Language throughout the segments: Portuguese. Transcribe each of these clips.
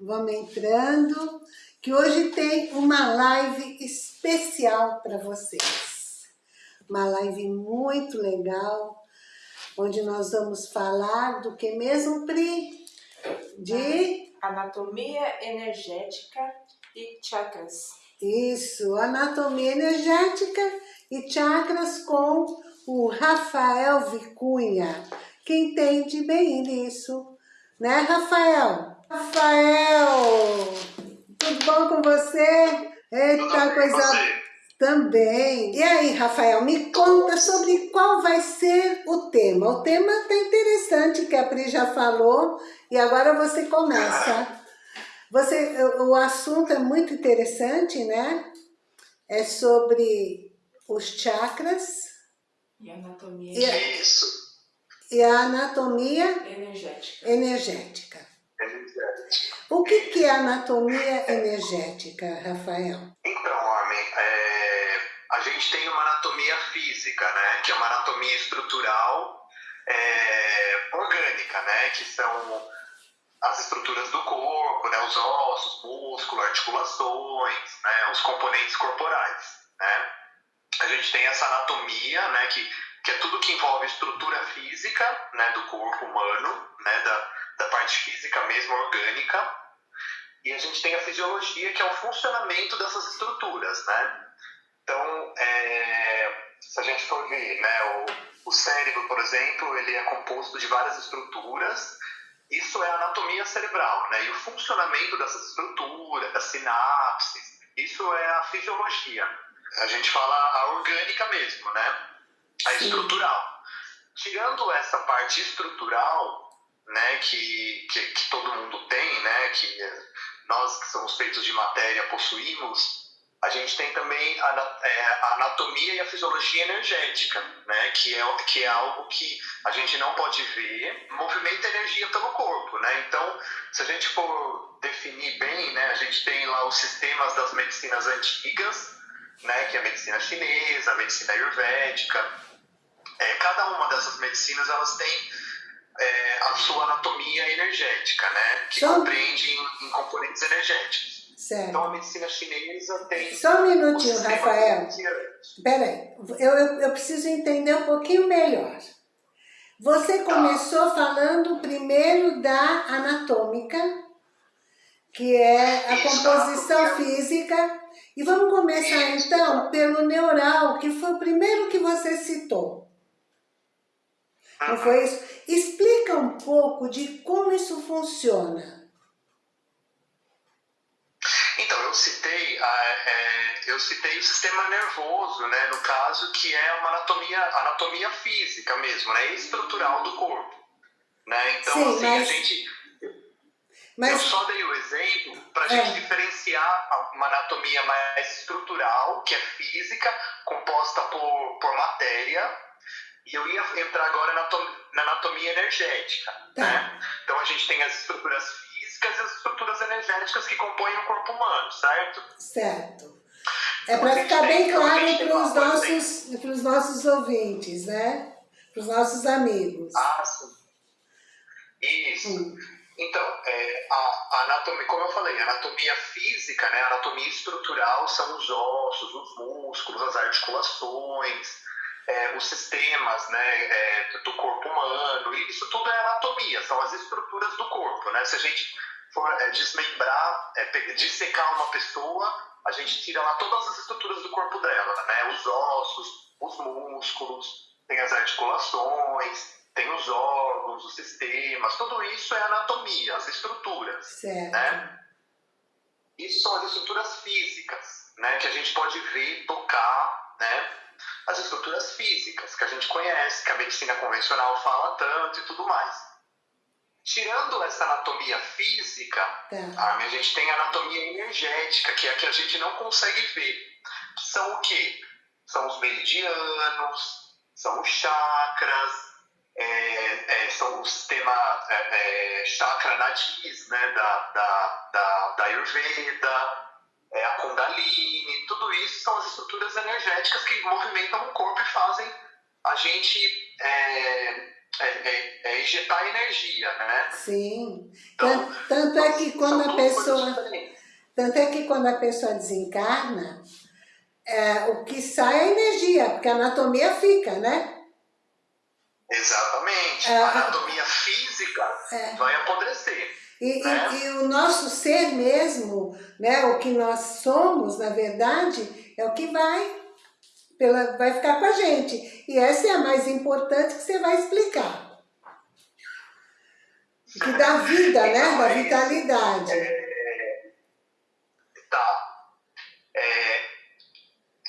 vamos entrando, que hoje tem uma live especial para vocês. Uma live muito legal, onde nós vamos falar do que mesmo, Pri? De... Anatomia energética e chakras. Isso, anatomia energética e chakras com o Rafael Vicunha, que entende bem nisso. Né, Rafael? Rafael, tudo bom com você? Eita, coisa... Você. Também. E aí, Rafael, me conta sobre qual vai ser o tema. O tema tá interessante, que a Pri já falou, e agora você começa. Você, o assunto é muito interessante, né? É sobre os chakras. E anatomia. E, Isso. E a anatomia energética. energética. O que, que é anatomia energética, Rafael? Então, Armin, é, a gente tem uma anatomia física, né? Que é uma anatomia estrutural é, orgânica, né? Que são as estruturas do corpo, né? Os ossos, músculo, articulações, né? Os componentes corporais, né? A gente tem essa anatomia, né? Que, que é tudo que envolve estrutura física, né? Do corpo humano, né? Da, da parte física mesmo, orgânica. E a gente tem a fisiologia, que é o funcionamento dessas estruturas, né? Então, é, se a gente for ver, né, o, o cérebro, por exemplo, ele é composto de várias estruturas. Isso é a anatomia cerebral, né? E o funcionamento dessas estruturas, das sinapses, isso é a fisiologia. A gente fala a orgânica mesmo, né? A Sim. estrutural. Tirando essa parte estrutural, né, que, que, que, todo mundo tem, né, que nós que somos feitos de matéria possuímos, a gente tem também a, é, a anatomia e a fisiologia energética, né, que é, que é algo que a gente não pode ver, movimenta energia pelo corpo, né, então se a gente for definir bem, né, a gente tem lá os sistemas das medicinas antigas, né, que é a medicina chinesa, a medicina ayurvédica, é, cada uma dessas medicinas elas têm é, a sua anatomia energética, né? Que Só... compreende em, em, componentes energéticos. Certo. Então a medicina chinesa tem. Só um minutinho, Rafael. Peraí, eu, eu, eu preciso entender um pouquinho melhor. Você tá. começou tá. falando primeiro da anatômica, que é a Isso, composição a física, e vamos começar Isso. então pelo neural, que foi o primeiro que você citou. Não foi isso? Explica um pouco de como isso funciona. Então, eu citei, é, eu citei o sistema nervoso, né, no caso, que é uma anatomia, anatomia física mesmo, né, estrutural do corpo. Né? Então, Sim, assim, mas... a gente... Mas... Eu só dei o exemplo para a gente é. diferenciar uma anatomia mais estrutural, que é física, composta por, por matéria, e eu ia entrar agora na anatomia energética. Tá. Né? Então a gente tem as estruturas físicas e as estruturas energéticas que compõem o corpo humano, certo? Certo. É para ficar bem claro para os nossos, pros nossos ouvintes, né? Para os nossos amigos. Ah, sim. Isso. Hum. Então, é, a, a, anatomia, como eu falei, a anatomia física, né, a anatomia estrutural são os ossos, os músculos, as articulações, é, os sistemas né, é, do corpo humano, isso tudo é anatomia, são as estruturas do corpo. Né? Se a gente for é, desmembrar, é, dissecar uma pessoa, a gente tira lá todas as estruturas do corpo dela, né? os ossos, os músculos, tem as articulações, tem os órgãos, os sistemas, tudo isso é anatomia, as estruturas. Certo. Né? Isso são as estruturas físicas, né? que a gente pode ver, tocar, né? As estruturas físicas que a gente conhece, que a medicina convencional fala tanto e tudo mais. Tirando essa anatomia física, tá. a gente tem a anatomia energética, que é a que a gente não consegue ver. São o quê? São os meridianos, são os chakras, é, é, são o sistema é, é chakra nadis, né, da, da, da, da Ayurveda, é, a Kundalini, tudo isso são as estruturas energéticas que movimentam o corpo e fazem a gente é, é, é, é injetar energia, né? Sim. Então, tanto é que quando a pessoa... Tanto é que quando a pessoa desencarna, é, o que sai é energia, porque a anatomia fica, né? Exatamente. A anatomia física vai apodrecer. E, né? e, e, o nosso ser mesmo, né, o que nós somos, na verdade, é o que vai, pela, vai ficar com a gente. E essa é a mais importante que você vai explicar. Que dá vida, né? Então, da vitalidade. É, tá. É,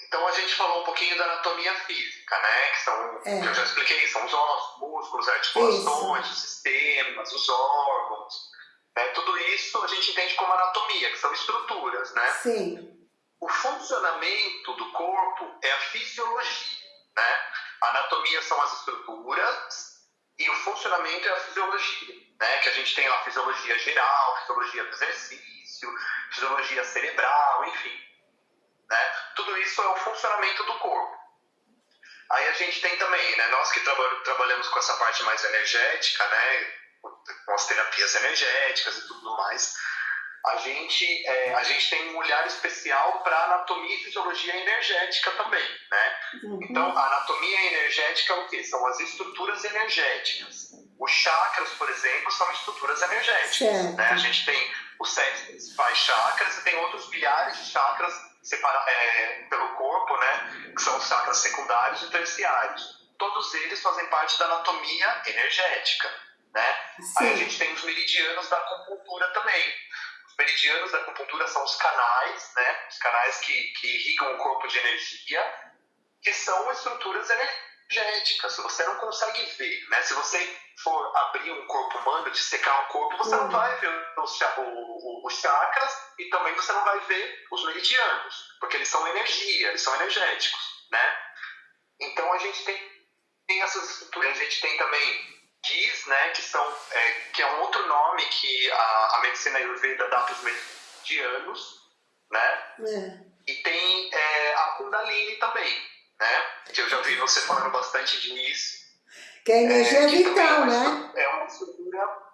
então a gente falou um pouquinho da anatomia física, né? Que são, é. que eu já expliquei, são os ossos, músculos, articulações, Isso. os sistemas, os órgãos. Né? Tudo isso a gente entende como anatomia, que são estruturas, né? Sim. O funcionamento do corpo é a fisiologia, né? A anatomia são as estruturas e o funcionamento é a fisiologia, né? Que a gente tem a fisiologia geral, fisiologia do exercício, fisiologia cerebral, enfim. Né? Tudo isso é o funcionamento do corpo. Aí a gente tem também, né? Nós que trabalhamos com essa parte mais energética, né? Com as terapias energéticas e tudo mais, a gente, é, a gente tem um olhar especial para anatomia e fisiologia energética também, né? Uhum. Então, a anatomia energética é o quê? São as estruturas energéticas. Os chakras, por exemplo, são estruturas energéticas, né? A gente tem os sete principais chakras e tem outros milhares de chakras separa, é, pelo corpo, né? Que são os chakras secundários e terciários. Todos eles fazem parte da anatomia energética né? Aí a gente tem os meridianos da acupuntura também. Os meridianos da acupuntura são os canais, né? Os canais que, que irrigam o corpo de energia, que são estruturas energéticas. Você não consegue ver, né? Se você for abrir um corpo humano, dissecar um corpo, você uhum. não vai ver os, os chakras e também você não vai ver os meridianos, porque eles são energia, eles são energéticos, né? Então a gente tem, tem essas estruturas, a gente tem também diz, né, que, são, é, que é um outro nome que a, a medicina ayurveda dá para os medianos, né? É. E tem é, a Kundalini também, né? Que eu já vi você falando bastante disso. Que é energia é, vital, é né? É uma estrutura...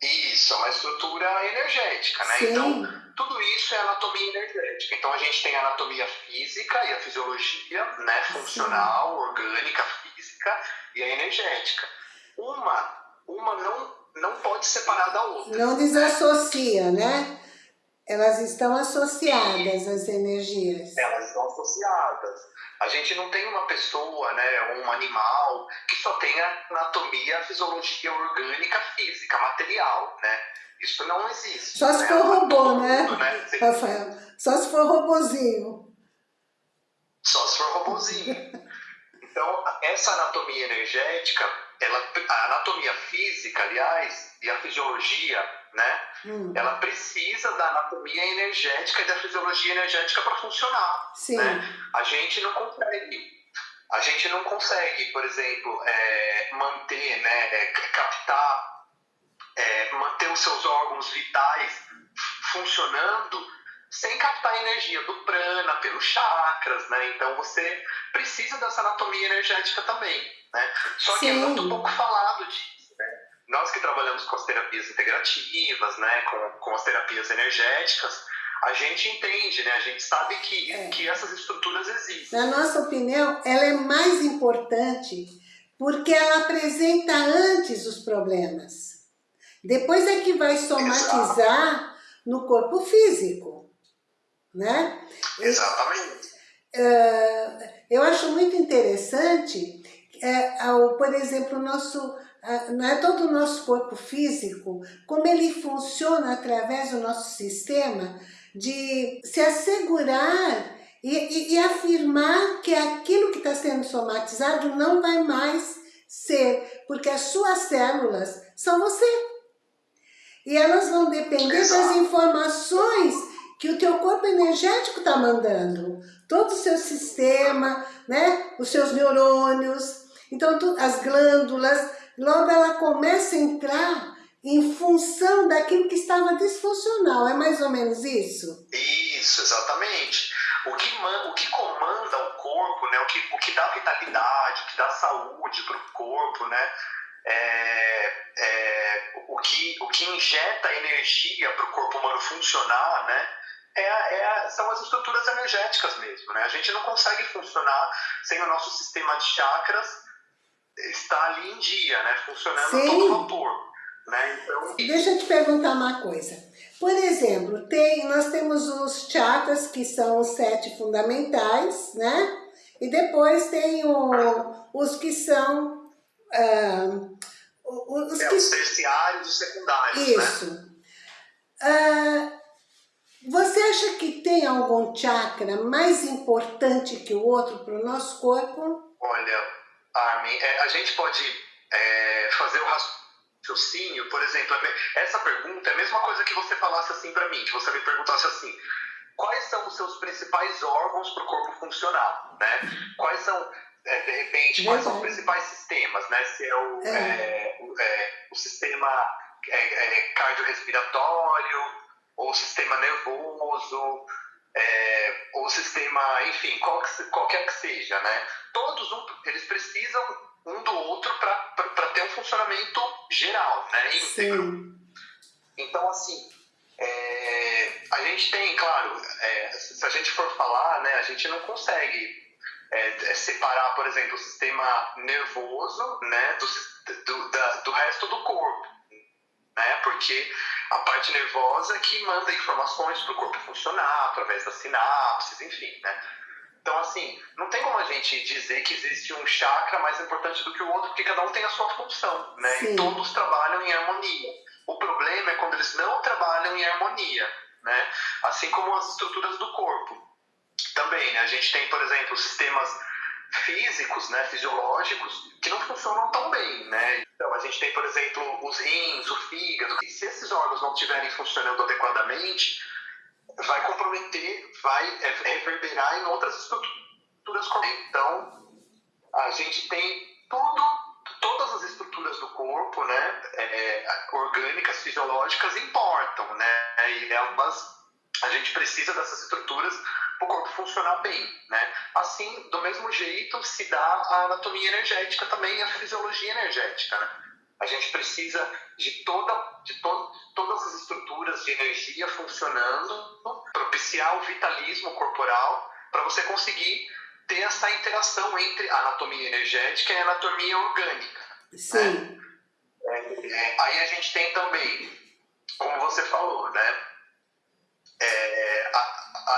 Isso, é uma estrutura energética, né? Sim. Então, tudo isso é anatomia energética. Então, a gente tem a anatomia física e a fisiologia, né? Funcional, Sim. orgânica, física e a energética uma, uma não, não pode separar da outra. Não desassocia, né? Elas estão associadas, as energias. Elas estão associadas. A gente não tem uma pessoa, né, um animal, que só tenha anatomia, fisiologia orgânica, física, material, né? Isso não existe. Só se né? for robô, né, né? Rafael? Só se for robozinho. Só se for robozinho. então, essa anatomia energética ela, a anatomia física, aliás, e a fisiologia, né? Hum. Ela precisa da anatomia energética e da fisiologia energética para funcionar. Sim. Né? A gente não consegue. A gente não consegue, por exemplo, é, manter, né, é, captar, é, manter os seus órgãos vitais funcionando sem captar a energia do prana, pelos chakras, né? Então você precisa dessa anatomia energética também. Né? Só que é Sim. é muito pouco falado disso. Né? Nós que trabalhamos com as terapias integrativas, né? com, com as terapias energéticas, a gente entende, né? a gente sabe que, é. que essas estruturas existem. Na nossa opinião, ela é mais importante porque ela apresenta antes os problemas. Depois é que vai somatizar Exato. no corpo físico. Né? Exatamente. Uh, eu acho muito interessante é, ao, por exemplo, o nosso, não é todo o nosso corpo físico, como ele funciona através do nosso sistema de se assegurar e, e, e afirmar que aquilo que está sendo somatizado não vai mais ser, porque as suas células são você. E elas vão depender das informações que o teu corpo energético está mandando. Todo o seu sistema, né? os seus neurônios, então, tu, as glândulas, logo ela começa a entrar em função daquilo que estava disfuncional. É mais ou menos isso? Isso, exatamente. o que, o que comanda o corpo, né? o, que, o que dá vitalidade, o que dá saúde para o corpo, né? É, é, o, que, o que injeta energia para o corpo humano funcionar, né? É, é, são as estruturas energéticas mesmo. Né? A gente não consegue funcionar sem o nosso sistema de chakras estar ali em dia, né? funcionando Sim. a todo vapor. Né? Então... Deixa eu te perguntar uma coisa. Por exemplo, tem, nós temos os chakras, que são os sete fundamentais, né? E depois tem o, os que são... Uh, os, é, que... os terciários e secundários, né? Isso. Né? Uh, você acha que tem algum chakra mais importante que o outro para o nosso corpo? Olha, Armin, é, a gente pode é, fazer o raciocínio, por exemplo, é essa pergunta é a mesma coisa que você falasse assim para mim, que você me perguntasse assim, quais são os seus principais órgãos para o corpo funcionar, né? Quais são, é, de repente, quais são os principais sistemas, né? Se é o, é. é o, é, o, sistema cardiorrespiratório, ou o sistema nervoso, é, ou o sistema, enfim, qual que, qualquer que seja, né? Todos um, eles precisam um do outro para ter um funcionamento geral, né? Íntegro. Sim. Então, assim, é, a gente tem, claro, é, se a gente for falar, né, a gente não consegue é, é separar, por exemplo, o sistema nervoso né, do, do, da, do resto do corpo, né? Porque a parte nervosa que manda informações para o corpo funcionar, através das sinapses, enfim, né? Então, assim, não tem como a gente dizer que existe um chakra mais importante do que o outro, porque cada um tem a sua função, né? Sim. E todos trabalham em harmonia. O problema é quando eles não trabalham em harmonia, né? Assim como as estruturas do corpo. Também, né? A gente tem, por exemplo, sistemas físicos, né, fisiológicos, que não funcionam tão bem, né? Então, a gente tem, por exemplo, os rins, o fígado, e se esses órgãos não estiverem funcionando adequadamente, vai comprometer, vai é, reverberar em outras estruturas. Então, a gente tem tudo, todas as estruturas do corpo, né, é, orgânicas, fisiológicas, importam, né? E elas, a gente precisa dessas estruturas o corpo funcionar bem, né? Assim, do mesmo jeito, se dá a anatomia energética também, a fisiologia energética, né? A gente precisa de, toda, de to, todas as estruturas de energia funcionando, propiciar o vitalismo corporal para você conseguir ter essa interação entre a anatomia energética e a anatomia orgânica. Sim. Né? É, é, aí a gente tem também, como você falou, né? É,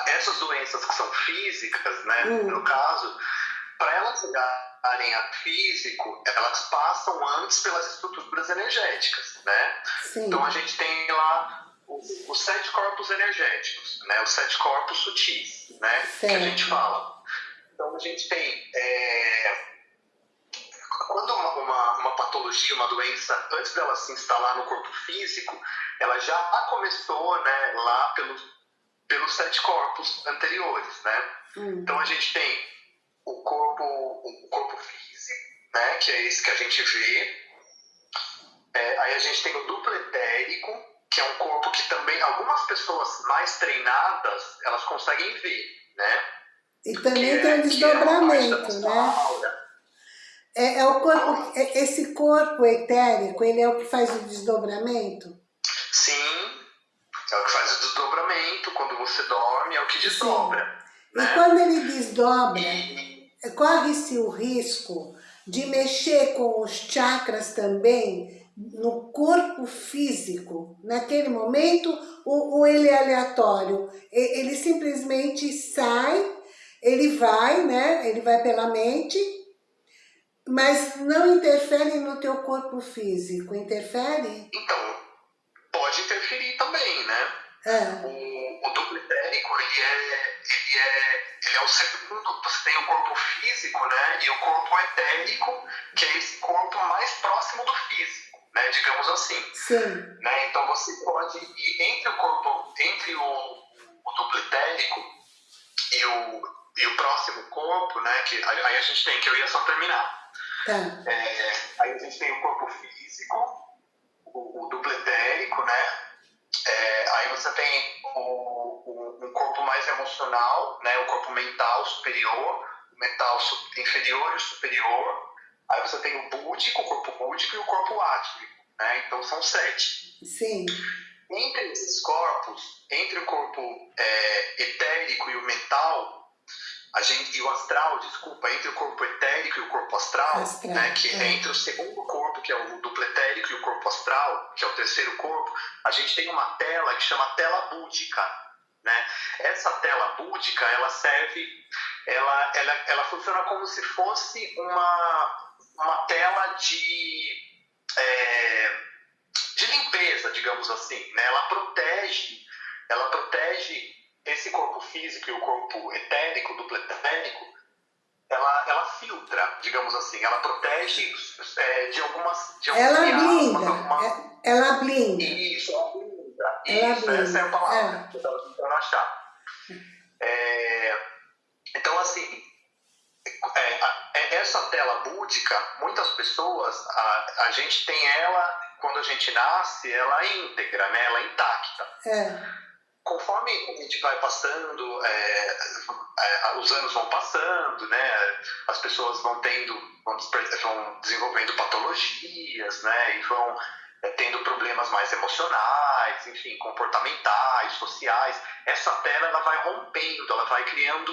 essas doenças que são físicas, né, hum. no caso, para elas chegarem a físico, elas passam antes pelas estruturas energéticas, né? Sim. Então a gente tem lá os, os, sete corpos energéticos, né? Os sete corpos sutis, né? Sim. Que a gente fala. Então a gente tem é, quando uma, uma, uma, patologia, uma doença, antes dela se instalar no corpo físico, ela já começou né, lá pelos pelos sete corpos anteriores, né? Hum. Então a gente tem o corpo, o corpo físico, né? Que é esse que a gente vê. É, aí a gente tem o duplo etérico, que é um corpo que também algumas pessoas mais treinadas elas conseguem ver, né? E também que tem é, o é desdobramento, é né? É, é, o corpo, é, esse corpo etérico, ele é o que faz o desdobramento? Sim, é o que faz o desdobramento, quando você dorme, é o que desdobra. Né? E quando ele desdobra, corre-se o risco de mexer com os chakras também no corpo físico, naquele momento, ou, ou ele é aleatório? Ele simplesmente sai, ele vai, né? Ele vai pela mente, mas não interfere no teu corpo físico, interfere? Então, pode interferir também, né? É. O, o duplo etérico, ele é, ele, é, ele é o segundo, você tem o corpo físico, né? E o corpo etérico, que é esse corpo mais próximo do físico, né? Digamos assim. Sim. Né? Então você pode ir entre o corpo, entre o, o duplo etérico e o, e o próximo corpo, né? Que aí a gente tem, que eu ia só terminar. Tá. É, aí a gente tem o corpo físico, o, o duplo etérico, né? É, aí você tem o, o, um corpo mais emocional emocional, né, o corpo mental superior, o mental inferior e o superior. Aí você tem o búdico, o corpo búdico e o corpo átmico, né? Então são sete. Sim. Entre esses corpos, entre o corpo é, etérico e o mental, a gente, e o astral, desculpa, entre o corpo etérico e o corpo astral, astral né, que é. entre o segundo corpo, que é o duplo etérico, e o corpo astral, que é o terceiro corpo, a gente tem uma tela que chama tela búdica. Né? Essa tela búdica, ela serve, ela, ela, ela funciona como se fosse uma, uma tela de, é, de limpeza, digamos assim. Né? Ela protege, ela protege esse corpo físico e o corpo etérico, duplo etérico, ela, ela filtra, digamos assim, ela protege é, de algumas de Ela blinda, alguma... É, ela blinda. Isso, ela blinda. Ela Isso, blinda. essa é a palavra é. que eu estava tentando achar. É, então, assim, é, essa tela búdica, muitas pessoas, a, a gente tem ela, quando a gente nasce, ela é íntegra, né? ela é intacta. É conforme a gente vai passando, é, é, os anos vão passando, né, as pessoas vão tendo, vão, desenvolvendo patologias, né, e vão é, tendo problemas mais emocionais, enfim, comportamentais, sociais. Essa tela ela vai rompendo, ela vai criando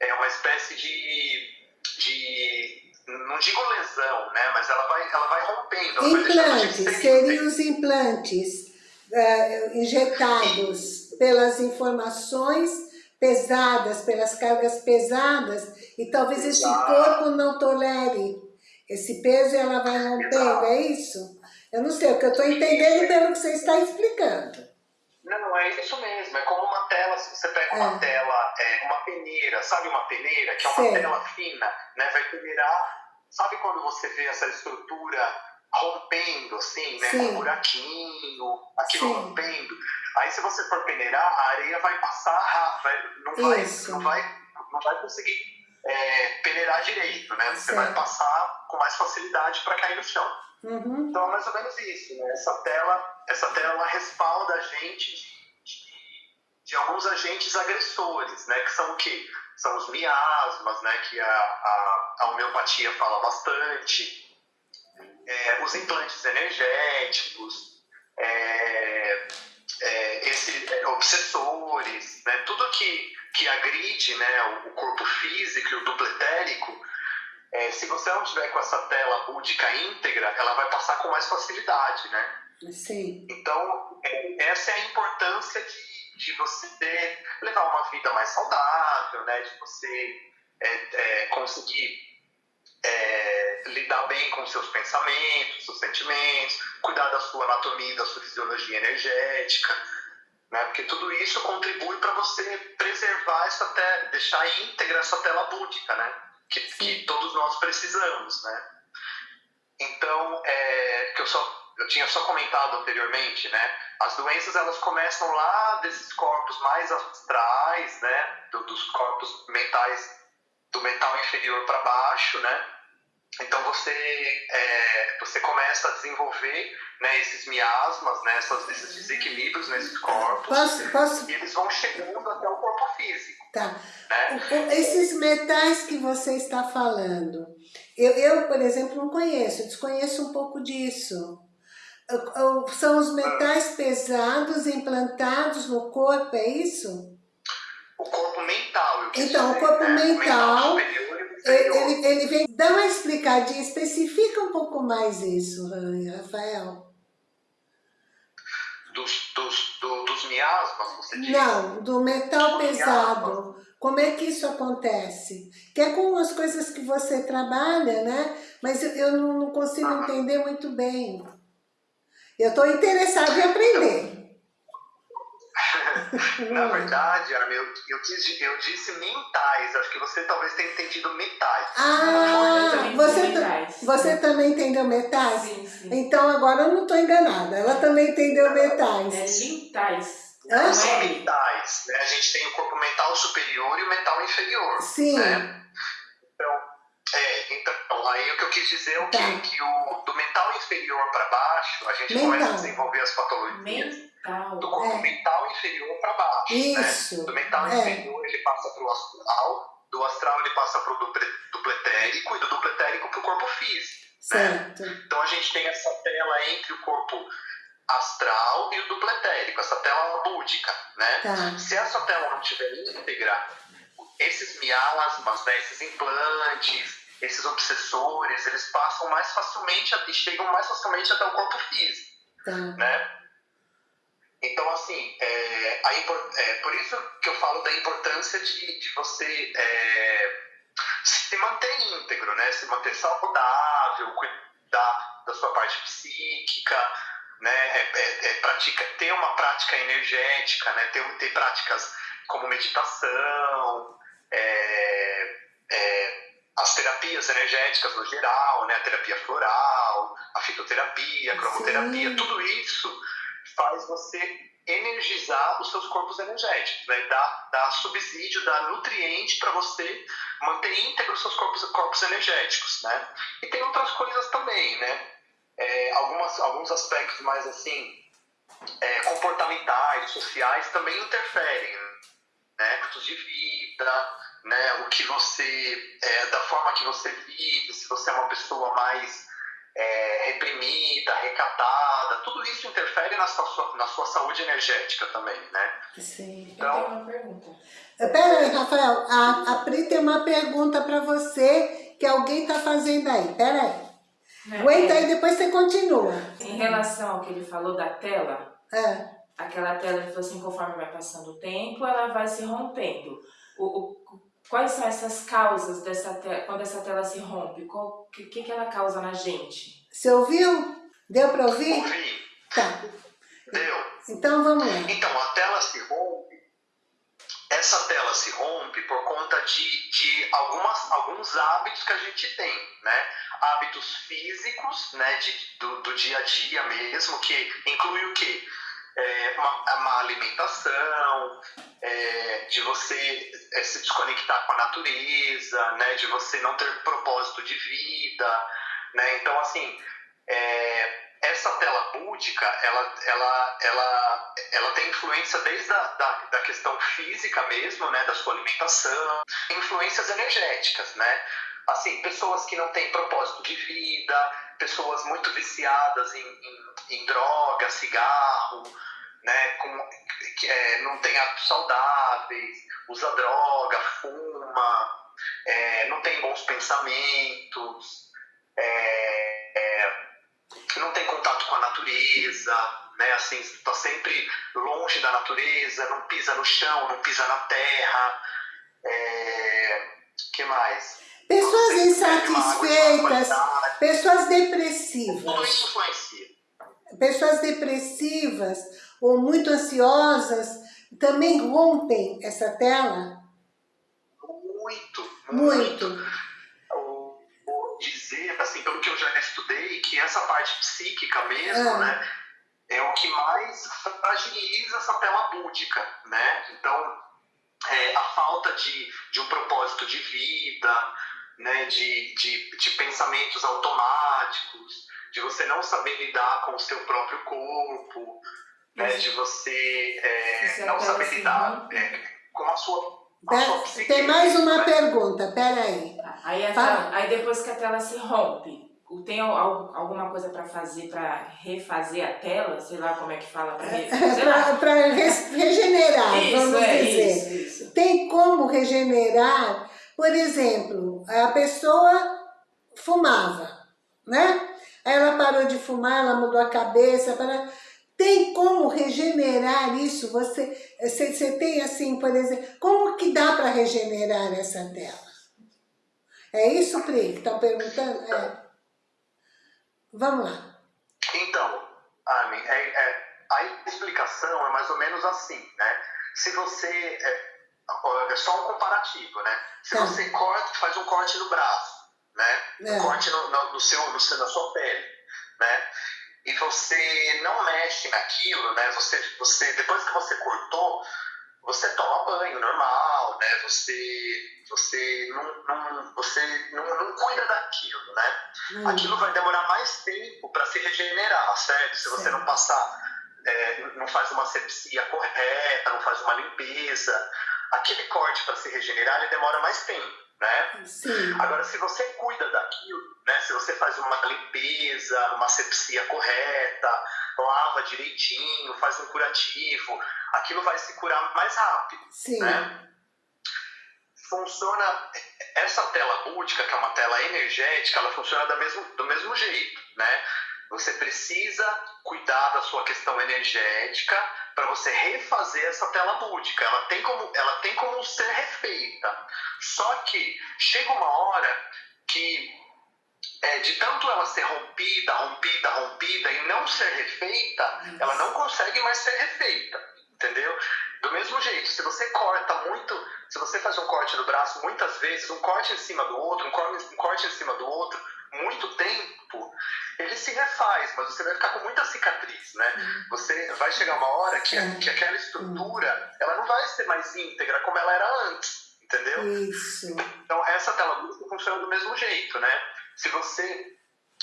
é, uma espécie de, de não digo lesão, né, mas ela vai, ela vai rompendo. Ela implantes, vai seriam os implantes uh, injetados pelas informações pesadas, pelas cargas pesadas, e talvez esse corpo não tolere esse peso e ela vai rompendo, é isso? Eu não sei, o que eu estou entendendo pelo que você está explicando. Não, é isso mesmo, é como uma tela, se você pega uma é. tela, é, uma peneira, sabe uma peneira, que é uma Sei. tela fina, né, vai peneirar, sabe quando você vê essa estrutura rompendo, assim, né, Sim. com um buraquinho, aquilo Sim. rompendo, Aí se você for peneirar, a areia vai passar, vai, não, vai, não, vai, não vai conseguir é, peneirar direito, né? Você certo. vai passar com mais facilidade para cair no chão. Uhum. Então é mais ou menos isso, né? Essa tela, essa tela respalda a gente de, de, de, alguns agentes agressores, né? Que são o quê? São os miasmas, né? Que a, a, a homeopatia fala bastante. É, os implantes energéticos, é, é, esse, é, obsessores, né, tudo que, que agride né, o, o corpo físico e o duplo etérico, é, se você não tiver com essa tela búdica íntegra, ela vai passar com mais facilidade, né? Sim. Então, é, essa é a importância de, de você ter, levar uma vida mais saudável, né? De você conseguir é, lidar bem com seus pensamentos, seus sentimentos, cuidar da sua anatomia, da sua fisiologia energética, né? Porque tudo isso contribui para você preservar essa tela, deixar íntegra essa tela búdica, né? Que, que todos nós precisamos, né? Então, é, que eu só eu tinha só comentado anteriormente, né? As doenças elas começam lá desses corpos mais astrais, né? Do, dos corpos mentais do mental inferior para baixo, né? Então você, é, você começa a desenvolver né, esses miasmas, né, essas, esses desequilíbrios nesses corpos. Posso, posso... E eles vão chegando até o corpo físico. Tá. Né? Esses metais que você está falando, eu, eu, por exemplo, não conheço, desconheço um pouco disso. São os metais pesados implantados no corpo, é isso? O corpo mental. então, o corpo né? mental, o mental ele, ele vem dar uma explicadinha, especifica um pouco mais isso, Rafael. Dos, dos, do, dos miasmas, você diz? Não, do metal pesado. Miasmas. Como é que isso acontece? Que é com as coisas que você trabalha, né? Mas eu, eu não, não consigo ah. entender muito bem. Eu estou interessada em aprender. Na verdade, Armin, eu, eu, disse, eu disse mentais. Acho que você talvez tenha entendido metais. Ah, você, metais. você também entendeu metais? Sim, sim. Então agora eu não estou enganada. Ela também entendeu metais. É mentais. Hã? São mentais. Né? A gente tem o corpo mental superior e o mental inferior. Sim. Né? Então, é, então, aí o que eu quis dizer é o tá. quê? Que o, do mental inferior para baixo, a gente mental. começa a desenvolver as patologias. Mental. Mental. do corpo É. mental inferior para baixo. Isso, Né? Do mental é. inferior ele passa para o astral, do astral ele passa para o dupletérico e do dupletérico para o corpo físico. certo. Então a gente tem essa tela entre o corpo astral e o dupletérico, essa tela búdica, né? Tá, Se essa tela não estiver íntegra, esses miasmas, né, esses implantes, esses obsessores, eles passam mais facilmente e chegam mais facilmente até o corpo físico, tá. né? Então, assim, é, a é por isso que eu falo da importância de, de você é, se manter íntegro, né? Se manter saudável, cuidar da sua parte psíquica, né? É, é- é pratica, ter uma prática energética, né? Ter, ter práticas como meditação, é, as terapias energéticas no geral, né? A terapia floral, a fitoterapia, a cromoterapia, Sim. tudo isso faz você energizar os seus corpos energéticos, né? Dá, dá subsídio, dá nutriente para você manter íntegro os seus corpos, corpos energéticos, né? E tem outras coisas também, né? É, algumas, alguns aspectos mais assim é, comportamentais, sociais também interferem, né? Aspectos de vida, né? O que você, é, da forma que você vive, se você é uma pessoa mais é, reprimida, recatada, tudo isso interfere na sua, na sua saúde energética também, né? Sim. Eu tenho uma pergunta. Pera aí, Rafael. A, a Pri tem uma pergunta para você que alguém tá fazendo aí. Pera aí. Né? Aguenta É, aí, depois você continua. Em relação ao que ele falou da tela, É, aquela tela, ele falou assim, conforme vai passando o tempo, ela vai se rompendo. O, o- quais são essas causas dessa tela, quando essa tela se rompe? O que, que, que ela causa na gente? você ouviu? Deu para ouvir? Ouvi? Tá. Deu? Então vamos lá. Então, a tela se rompe, essa tela se rompe por conta de, de algumas, alguns hábitos que a gente tem, né? Hábitos físicos, né, de, do, do dia a dia mesmo, que inclui o quê? É, uma, uma alimentação, é, de você é, se desconectar com a natureza, né, de você não ter propósito de vida, né? Então, assim, é, essa tela búdica, ela, ela, ela, ela tem influência desde a da, da questão física mesmo, né, da sua alimentação, influências energéticas, né? Assim, pessoas que não têm propósito de vida, pessoas muito viciadas em, em, em droga, cigarro, né, com, é, não tem hábitos saudáveis, usa droga, fuma, é, não tem bons pensamentos, é, é, não tem contato com a natureza, né? Assim, está sempre longe da natureza, não pisa no chão, não pisa na terra. É... que mais? Pessoas insatisfeitas, pessoas depressivas, pessoas depressivas ou muito ansiosas também rompem essa tela? Muito, Muito. Vou vou dizer, assim, pelo que eu já estudei, que essa parte psíquica mesmo, Ah. né, é o que mais fragiliza essa tela búdica, né? Então, é, a falta de, de um propósito de vida, né, de, de, de pensamentos automáticos, de você não saber lidar com o seu próprio corpo, né, de você é, é não saber lidar assim, é, com a sua, a sua psique. Tem mais uma né? pergunta, pera aí. Aí, tela- aí depois que a tela se rompe, tem al- alguma coisa para fazer para refazer a tela? Sei lá como é que fala. Pra re... Sei lá. Para regenerar, Isso, vamos é dizer. isso, isso. Tem como regenerar, por exemplo, a pessoa fumava, né? Ela parou de fumar, ela mudou a cabeça. Para... Tem como regenerar isso? Você, você, você tem assim, por exemplo, como que dá para regenerar essa tela? É isso, Pri, que está perguntando? É. Vamos lá. Então, Armin, é, é, a explicação é mais ou menos assim, né? Se você. É, só um comparativo, né? Se Tá. você corta, faz um corte no braço, né? É. Um corte no, no, no seu, no na sua pele, né? E você não mexe naquilo, né? Você, você, depois que você cortou, você toma banho normal, né? Você, você, não, não, você não, não cuida daquilo, né? Hum, aquilo vai demorar mais tempo para se regenerar, certo? Se você Certo. não passar é, não faz uma sepsia correta, não faz uma limpeza, aquele corte para se regenerar ele demora mais tempo, né? Sim. Agora, se você cuida daquilo, né, se você faz uma limpeza, uma sepsia correta, lava direitinho, faz um curativo, aquilo vai se curar mais rápido, Sim. né? Funciona, essa tela búdica, que é uma tela energética, ela funciona do mesmo, do mesmo jeito, né? Você precisa cuidar da sua questão energética para você refazer essa tela búdica. Ela tem como, ela tem como ser refeita. Só que chega uma hora que é, de tanto ela ser rompida, rompida, rompida e não ser refeita, ela não consegue mais ser refeita, entendeu? Do mesmo jeito, se você corta muito, se você faz um corte no braço muitas vezes, um corte em cima do outro, um corte, um corte em cima do outro, muito tempo, ele se refaz, mas você vai ficar com muita cicatriz, né? Você vai chegar uma hora que, que aquela estrutura, ela não vai ser mais íntegra como ela era antes, entendeu? Isso. Então, essa tela lúcida funciona do mesmo jeito, né? Se você.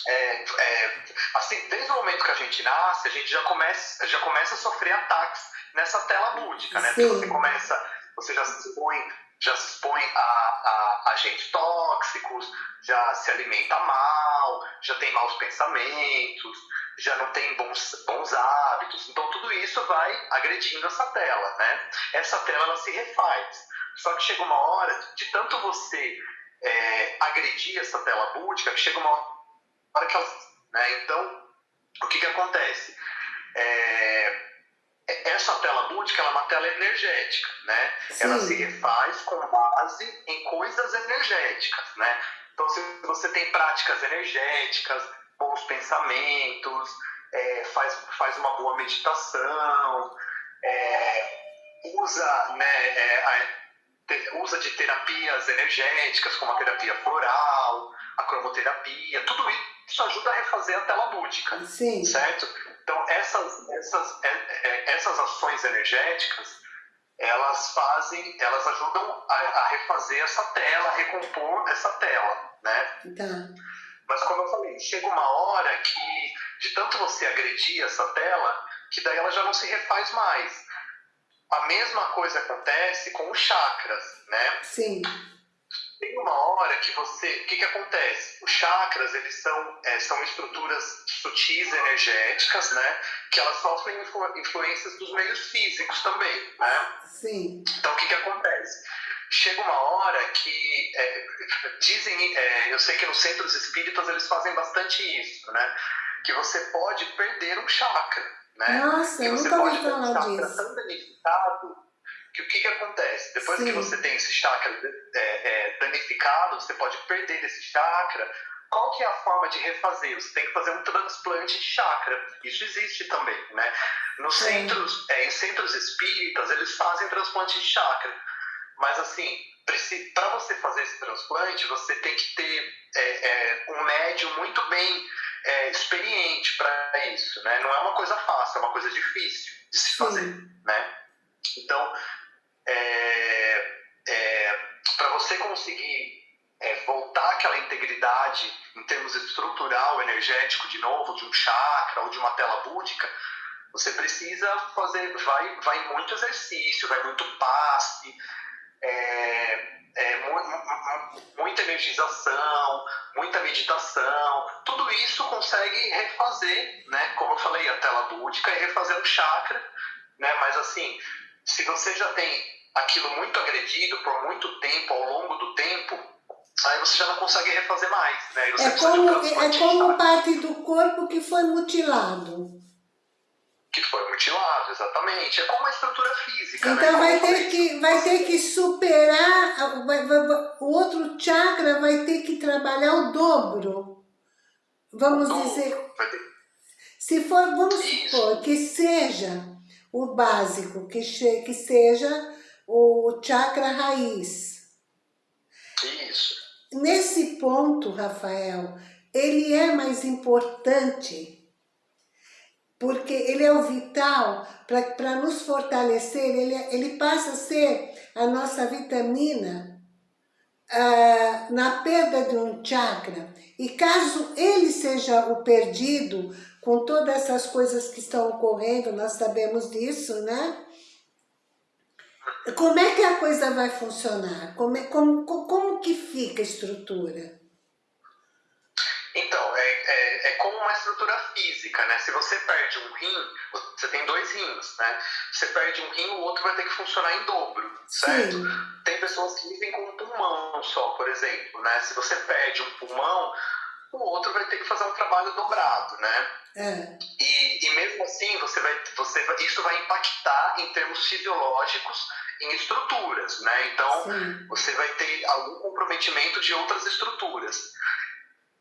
É, é, assim, desde o momento que a gente nasce, a gente já começa, já começa a sofrer ataques nessa tela lúdica, né? Porque você começa, você já se expõe, já se expõe a, a agentes tóxicos, já se alimenta mal, já tem maus pensamentos, já não tem bons, bons hábitos. Então, tudo isso vai agredindo essa tela, né? Essa tela, ela se refaz. Só que chega uma hora, de tanto você é, agredir essa tela búdica, que chega uma hora que ela... Né? Então, o que que acontece? É, essa tela búdica ela é uma tela energética, né? Ela Sim. se refaz com base em coisas energéticas, né? Então, se você tem práticas energéticas, bons pensamentos, é, faz, faz uma boa meditação, é, usa, né, é, a- te- usa de terapias energéticas, como a terapia floral, a cromoterapia, tudo isso ajuda a refazer a tela búdica Sim. certo? Então essas essas é, é, essas ações energéticas elas fazem elas ajudam a, a refazer essa tela, a recompor essa tela, né? Tá. Mas como eu falei, chega uma hora que de tanto você agredir essa tela, que daí ela já não se refaz mais. A mesma coisa acontece com os chakras, né? Sim. Tem uma hora que você. O que, que acontece? Os chakras, eles são, é, são estruturas sutis energéticas, né? Que elas sofrem influ- influências dos meios físicos também, né? Sim. Então, o que, que acontece? Chega uma hora que. é, dizem. é, eu sei que nos centros espíritas eles fazem bastante isso, né? Que você pode perder um chakra, né? Nossa, que eu nunca ouvi um falar chakra disso. tão danificado que o que, que acontece? Depois que Sim. você tem esse chakra é, é, danificado, você pode perder esse chakra. Qual que é a forma de refazer? Você tem que fazer um transplante de chakra. Isso existe também, né? Nos Sim. centros, é, em centros espíritas, eles fazem transplante de chakra. Mas assim, para você fazer esse transplante, você tem que ter é, é, um médium muito bem é, experiente para isso, né? Não é uma coisa fácil, é uma coisa difícil de se fazer, Sim. né? Então, para você conseguir é, voltar àquela integridade em termos estrutural, energético, de novo, de um chakra ou de uma tela búdica, você precisa fazer, vai, vai muito exercício, vai muito passe, é, é, mu- mu- muita energização, muita meditação, tudo isso consegue refazer, né? Como eu falei, a tela búdica e refazer o chakra, né? Mas assim, se você já tem aquilo muito agredido por muito tempo, ao longo do tempo, aí você já não consegue refazer mais, né? É um como, transplante é como parte do corpo que foi mutilado. que foi mutilado, exatamente. É como a estrutura física, né? Então Como vai ter que, vai ter que superar, vai- vai- o outro chakra vai ter que trabalhar o dobro. Vamos dobro, dizer, ter- se for, vamos Isso. supor que seja o básico, que, que seja o chakra raiz. Isso. Nesse ponto, Rafael, ele é mais importante porque ele é o vital para nos fortalecer, ele, é- ele passa a ser a nossa vitamina ah, na perda de um chakra. E caso ele seja o perdido, com todas essas coisas que estão ocorrendo, nós sabemos disso, né? Como é que a coisa vai funcionar? Como, é, como, como que fica a estrutura? Então, é, é, é, como uma estrutura física, né? Se você perde um rim, você tem dois rins, né? Você perde um rim, o outro vai ter que funcionar em dobro, certo? Sim. Tem pessoas que vivem com um pulmão só, por exemplo, né? Se você perde um pulmão, o outro vai ter que fazer um trabalho dobrado, né? É. E, e mesmo assim, você vai, você isso vai impactar em termos fisiológicos em estruturas, né? Então, Sim. você vai ter algum comprometimento de outras estruturas.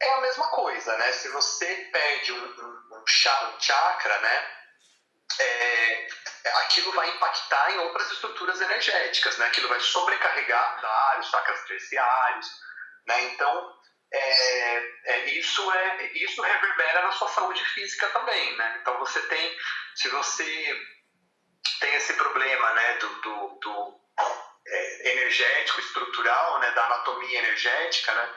É a mesma coisa, né? Se você perde um, um, um chakra, né? É, aquilo vai impactar em outras estruturas energéticas, né? Aquilo vai sobrecarregar vários chakras terciários, né? Então, é, é, isso, é, isso reverbera na sua saúde física também, né? Então, você tem, se você tem esse problema, né, do, do, do é, energético, estrutural, né, da anatomia energética, né?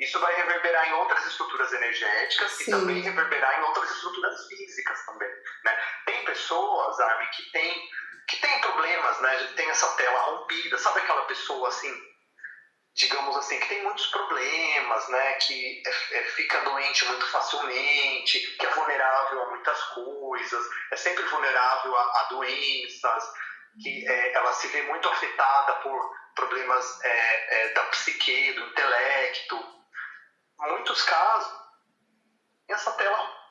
Isso vai reverberar em outras estruturas energéticas Sim. e também reverberar em outras estruturas físicas também, né? Tem pessoas, Armin, que tem, que tem problemas, né? Tem essa tela rompida, sabe aquela pessoa assim, digamos assim, que tem muitos problemas, né? Que é, é, fica doente muito facilmente, que é vulnerável a muitas coisas, é sempre vulnerável a, a doenças, que é, ela se vê muito afetada por problemas é, é, da psique, do intelecto, muitos casos, essa tela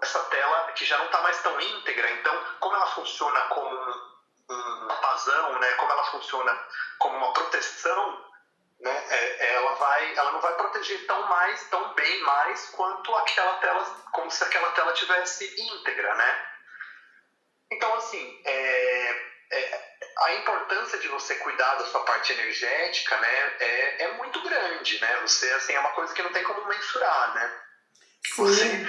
essa tela que já não está mais tão íntegra, então como ela funciona como um, um pasão, né, como ela funciona como uma proteção, né, é, ela vai, ela não vai proteger tão mais, tão bem mais quanto aquela tela, como se aquela tela tivesse íntegra, né? Então assim, é, é, a importância de você cuidar da sua parte energética, né, é, é muito grande, né? Você, assim, é uma coisa que não tem como mensurar, né? Sim. Você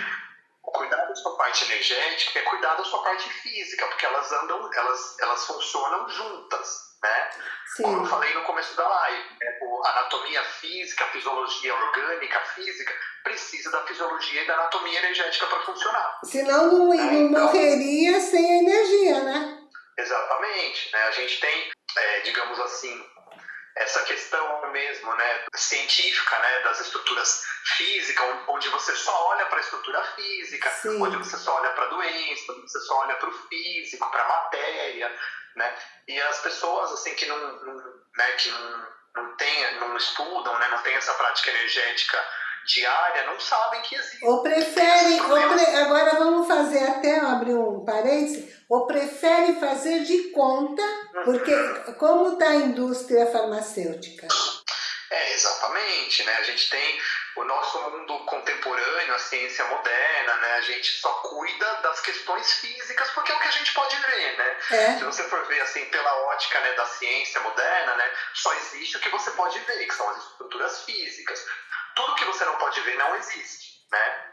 cuidar da sua parte energética é cuidar da sua parte física, porque elas andam, elas, elas funcionam juntas, né? Sim. Como eu falei no começo da live, né? a anatomia física, a fisiologia orgânica, física, precisa da fisiologia e da anatomia energética para funcionar. Senão não, né? não então, morreria sem energia, né? Exatamente. Né? A gente tem, é, digamos assim, essa questão mesmo, né, científica, né, das estruturas físicas, onde você só olha para a estrutura física, Sim. onde você só olha para a doença, onde você só olha para o físico, para a matéria, né, e as pessoas assim que não, não né, que não, não tem, não estudam, né, não tem essa prática energética diária não sabem que existe. Ou preferem, ou pre... agora vamos fazer até abrir um parênteses, ou preferem fazer de conta, uhum. porque como está a indústria farmacêutica? É, exatamente, né? A gente tem o nosso mundo contemporâneo, a ciência moderna, né? A gente só cuida das questões físicas porque é o que a gente pode ver, né? É. Se você for ver assim pela ótica né, da ciência moderna, né? Só existe o que você pode ver, que são as estruturas físicas tudo que você não pode ver não existe, né?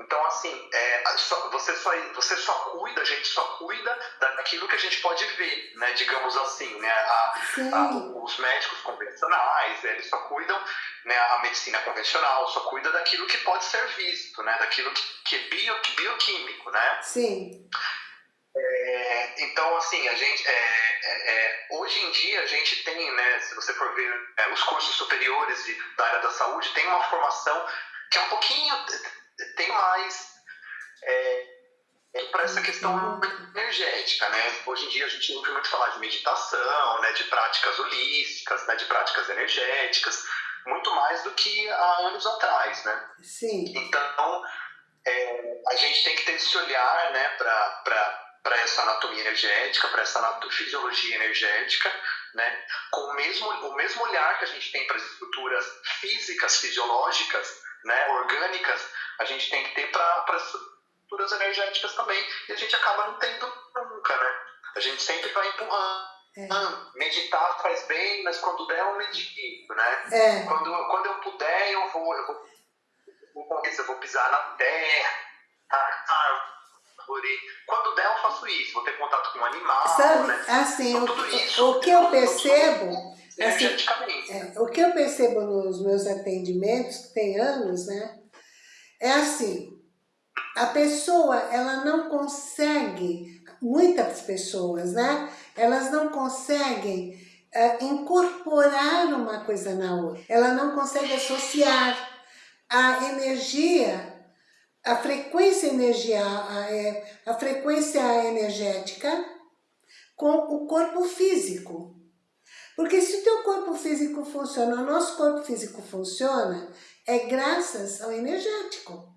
Então, assim, é, só, você, só, você só cuida, a gente só cuida daquilo que a gente pode ver, né? Digamos assim, né? A, a, os médicos convencionais, eles só cuidam, né? A medicina convencional só cuida daquilo que pode ser visto, né? Daquilo que, que é bio, bioquímico, né? Sim. É, então, assim, a gente, é, é, é, hoje em dia a gente tem, né, se você for ver é, os cursos superiores de, da área da saúde, tem uma formação que é um pouquinho, tem mais é, para essa questão energética, né? Hoje em dia a gente ouve muito falar de meditação, né, de práticas holísticas, né, de práticas energéticas, muito mais do que há anos atrás, né? Sim. Então, a gente tem que ter esse olhar, né, para para essa anatomia energética, para essa fisiologia energética, né? com o mesmo, o mesmo olhar que a gente tem para as estruturas físicas, fisiológicas, né? orgânicas, a gente tem que ter para as estruturas energéticas também, e a gente acaba não tendo nunca, né? A gente sempre vai empurrando. É. meditar faz bem, mas quando der eu medito, né? É. Quando, quando eu puder eu vou, eu vou, eu vou pisar na terra, ah, quando der, eu faço isso. Vou ter contato com um animal, Sabe, né? assim, então, o, isso, o que eu percebo... Assim, é, o que eu percebo nos meus atendimentos, que tem anos, né? É assim, a pessoa, ela não consegue, muitas pessoas, né? Elas não conseguem uh, incorporar uma coisa na outra. Ela não consegue associar a energia, a frequência energia, a, é, a frequência energética com o corpo físico. Porque se o teu corpo físico funciona, o nosso corpo físico funciona, é graças ao energético.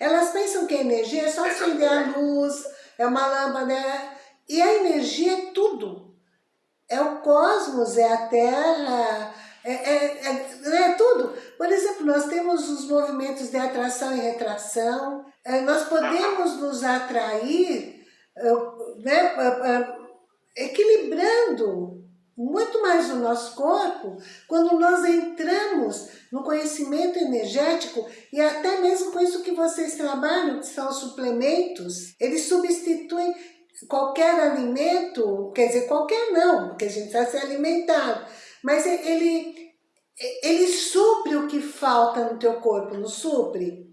Elas pensam que a energia é só acender a luz, é uma lâmpada, e a energia é tudo. É o cosmos, é a Terra, é, é, é, é, tudo. Por exemplo, nós temos os movimentos de atração e retração, é, nós podemos nos atrair é, né, é, equilibrando muito mais o nosso corpo quando nós entramos no conhecimento energético e até mesmo com isso que vocês trabalham, que são suplementos, eles substituem qualquer alimento, quer dizer, qualquer não, porque a gente está se alimentando, mas ele, ele supre o que falta no teu corpo, não supre?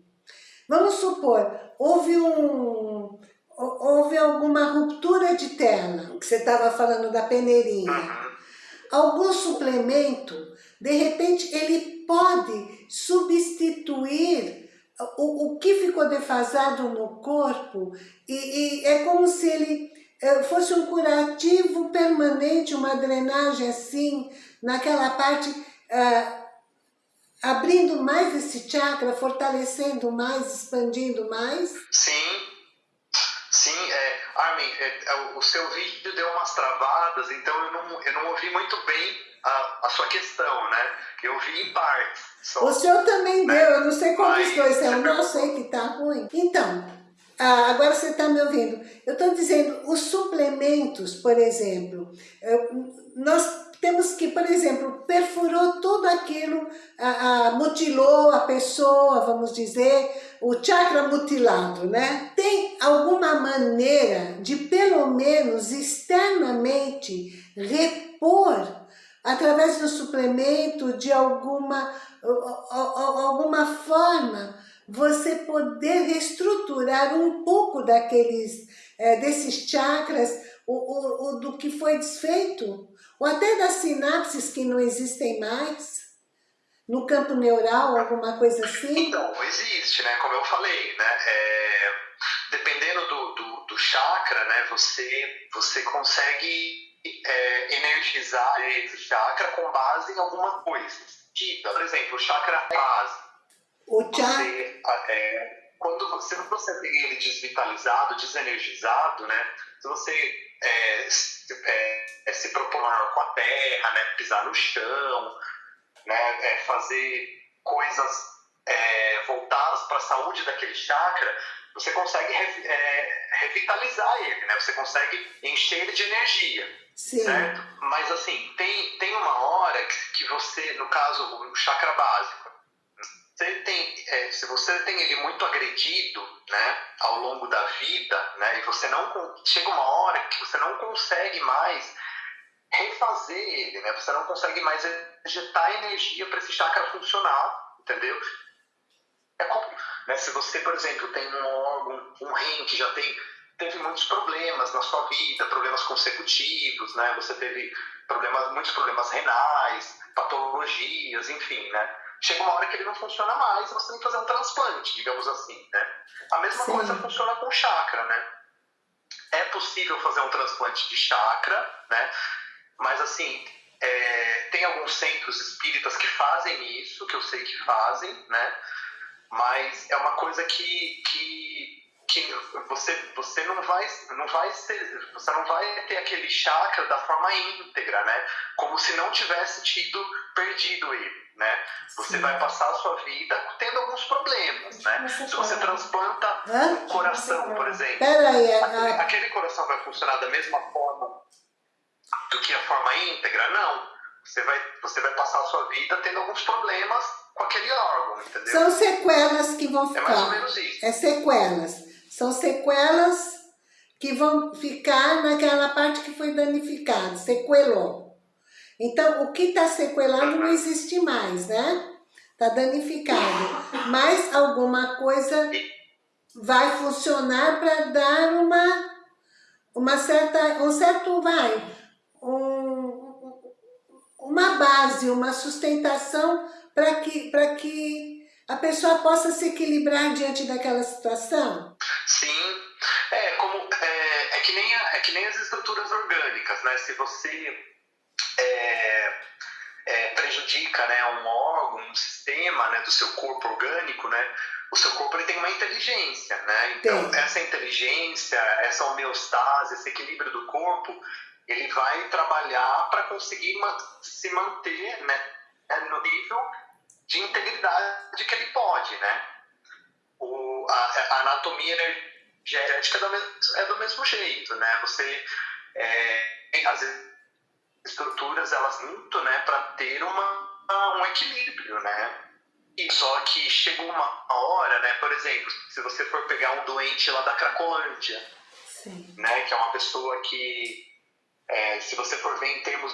Vamos supor, houve um, houve alguma ruptura de tela, que você estava falando da peneirinha. Algum suplemento, de repente, ele pode substituir o, o que ficou defasado no corpo e, e é como se ele fosse um curativo permanente, uma drenagem assim, naquela parte, uh, abrindo mais esse chakra, fortalecendo mais, expandindo mais? Sim, sim. É, Armin, é, é, o seu vídeo deu umas travadas, então eu não, eu não ouvi muito bem a, a sua questão, né? Eu ouvi em partes. Só, o senhor também né? deu, eu não sei qual dos dois, eu não sei que tá ruim. Então, ah, agora você está me ouvindo. Eu estou dizendo, os suplementos, por exemplo, nós temos que, por exemplo, perfurou tudo aquilo, mutilou a pessoa, vamos dizer, o chakra mutilado, né? Tem alguma maneira de, pelo menos externamente, repor através do suplemento, de alguma, alguma forma, você poder reestruturar um pouco daqueles, é, desses chakras, o, o, o, do que foi desfeito, ou até das sinapses que não existem mais, no campo neural, alguma coisa assim? Então, existe, né? Como eu falei, né? É, dependendo do, do, do, chakra, né? Você, você consegue é, energizar esse chakra com base em alguma coisa. Tipo, por exemplo, o chakra base o você, é, quando você, você tem ele desvitalizado, desenergizado, né? Se você é, se, é, é se propor com a terra, né? Pisar no chão, né? É, fazer coisas é, voltadas para a saúde daquele chakra, você consegue re, revitalizar ele, né? Você consegue encher ele de energia. Sim. Certo? Mas assim, tem, tem uma hora que, que você, no caso, o chakra básico, você tem, é, se você tem ele muito agredido, né, ao longo da vida, né, e você não chega uma hora que você não consegue mais refazer ele, né, você não consegue mais injetar energia para esse chakra funcionar, entendeu? É como, né, se você, por exemplo, tem um órgão, um rim que já tem teve muitos problemas na sua vida, problemas consecutivos, né? Você teve problemas, muitos problemas renais, patologias, enfim, né? chega uma hora que ele não funciona mais, você tem que fazer um transplante, digamos assim, né? A mesma Sim. coisa funciona com chakra, né? É possível fazer um transplante de chakra, né? Mas assim, é, tem alguns centros espíritas que fazem isso, que eu sei que fazem, né? Mas é uma coisa que, que, que você, você não vai não vai ser, você não vai ter aquele chakra da forma íntegra, né? Como se não tivesse tido perdido ele né? Você Sim. vai passar a sua vida tendo alguns problemas, né? Se você transplanta Hã? um coração, por exemplo, Peraí, é, aquele, a... aquele coração vai funcionar da mesma forma do que a forma íntegra? Não. Você vai, você vai passar a sua vida tendo alguns problemas com aquele órgão, entendeu? São sequelas que vão ficar. É mais ou menos isso. É sequelas. São sequelas que vão ficar naquela parte que foi danificada, sequelou. Então, o que está sequelado não existe mais, né? Está danificado. Mas alguma coisa vai funcionar para dar uma, uma certa, um certo, vai, um, uma base, uma sustentação para que, que a pessoa possa se equilibrar diante daquela situação? Sim, é, como, é, é, que, nem, é que nem as estruturas orgânicas, né? Se você é, é, prejudica né, um órgão, um sistema né, do seu corpo orgânico, né? O seu corpo ele tem uma inteligência, né? Então, essa inteligência, essa homeostase, esse equilíbrio do corpo, ele vai trabalhar para conseguir se manter né, no nível de integridade que ele pode, né? O, a, a anatomia energética é do, mesmo, é do mesmo jeito, né? Você, é, as estruturas, elas muito, né, para ter uma, um equilíbrio, né? E só que chega uma hora, né, por exemplo, se você for pegar um doente lá da Cracolândia, Sim. né, que é uma pessoa que, é, se você for ver em termos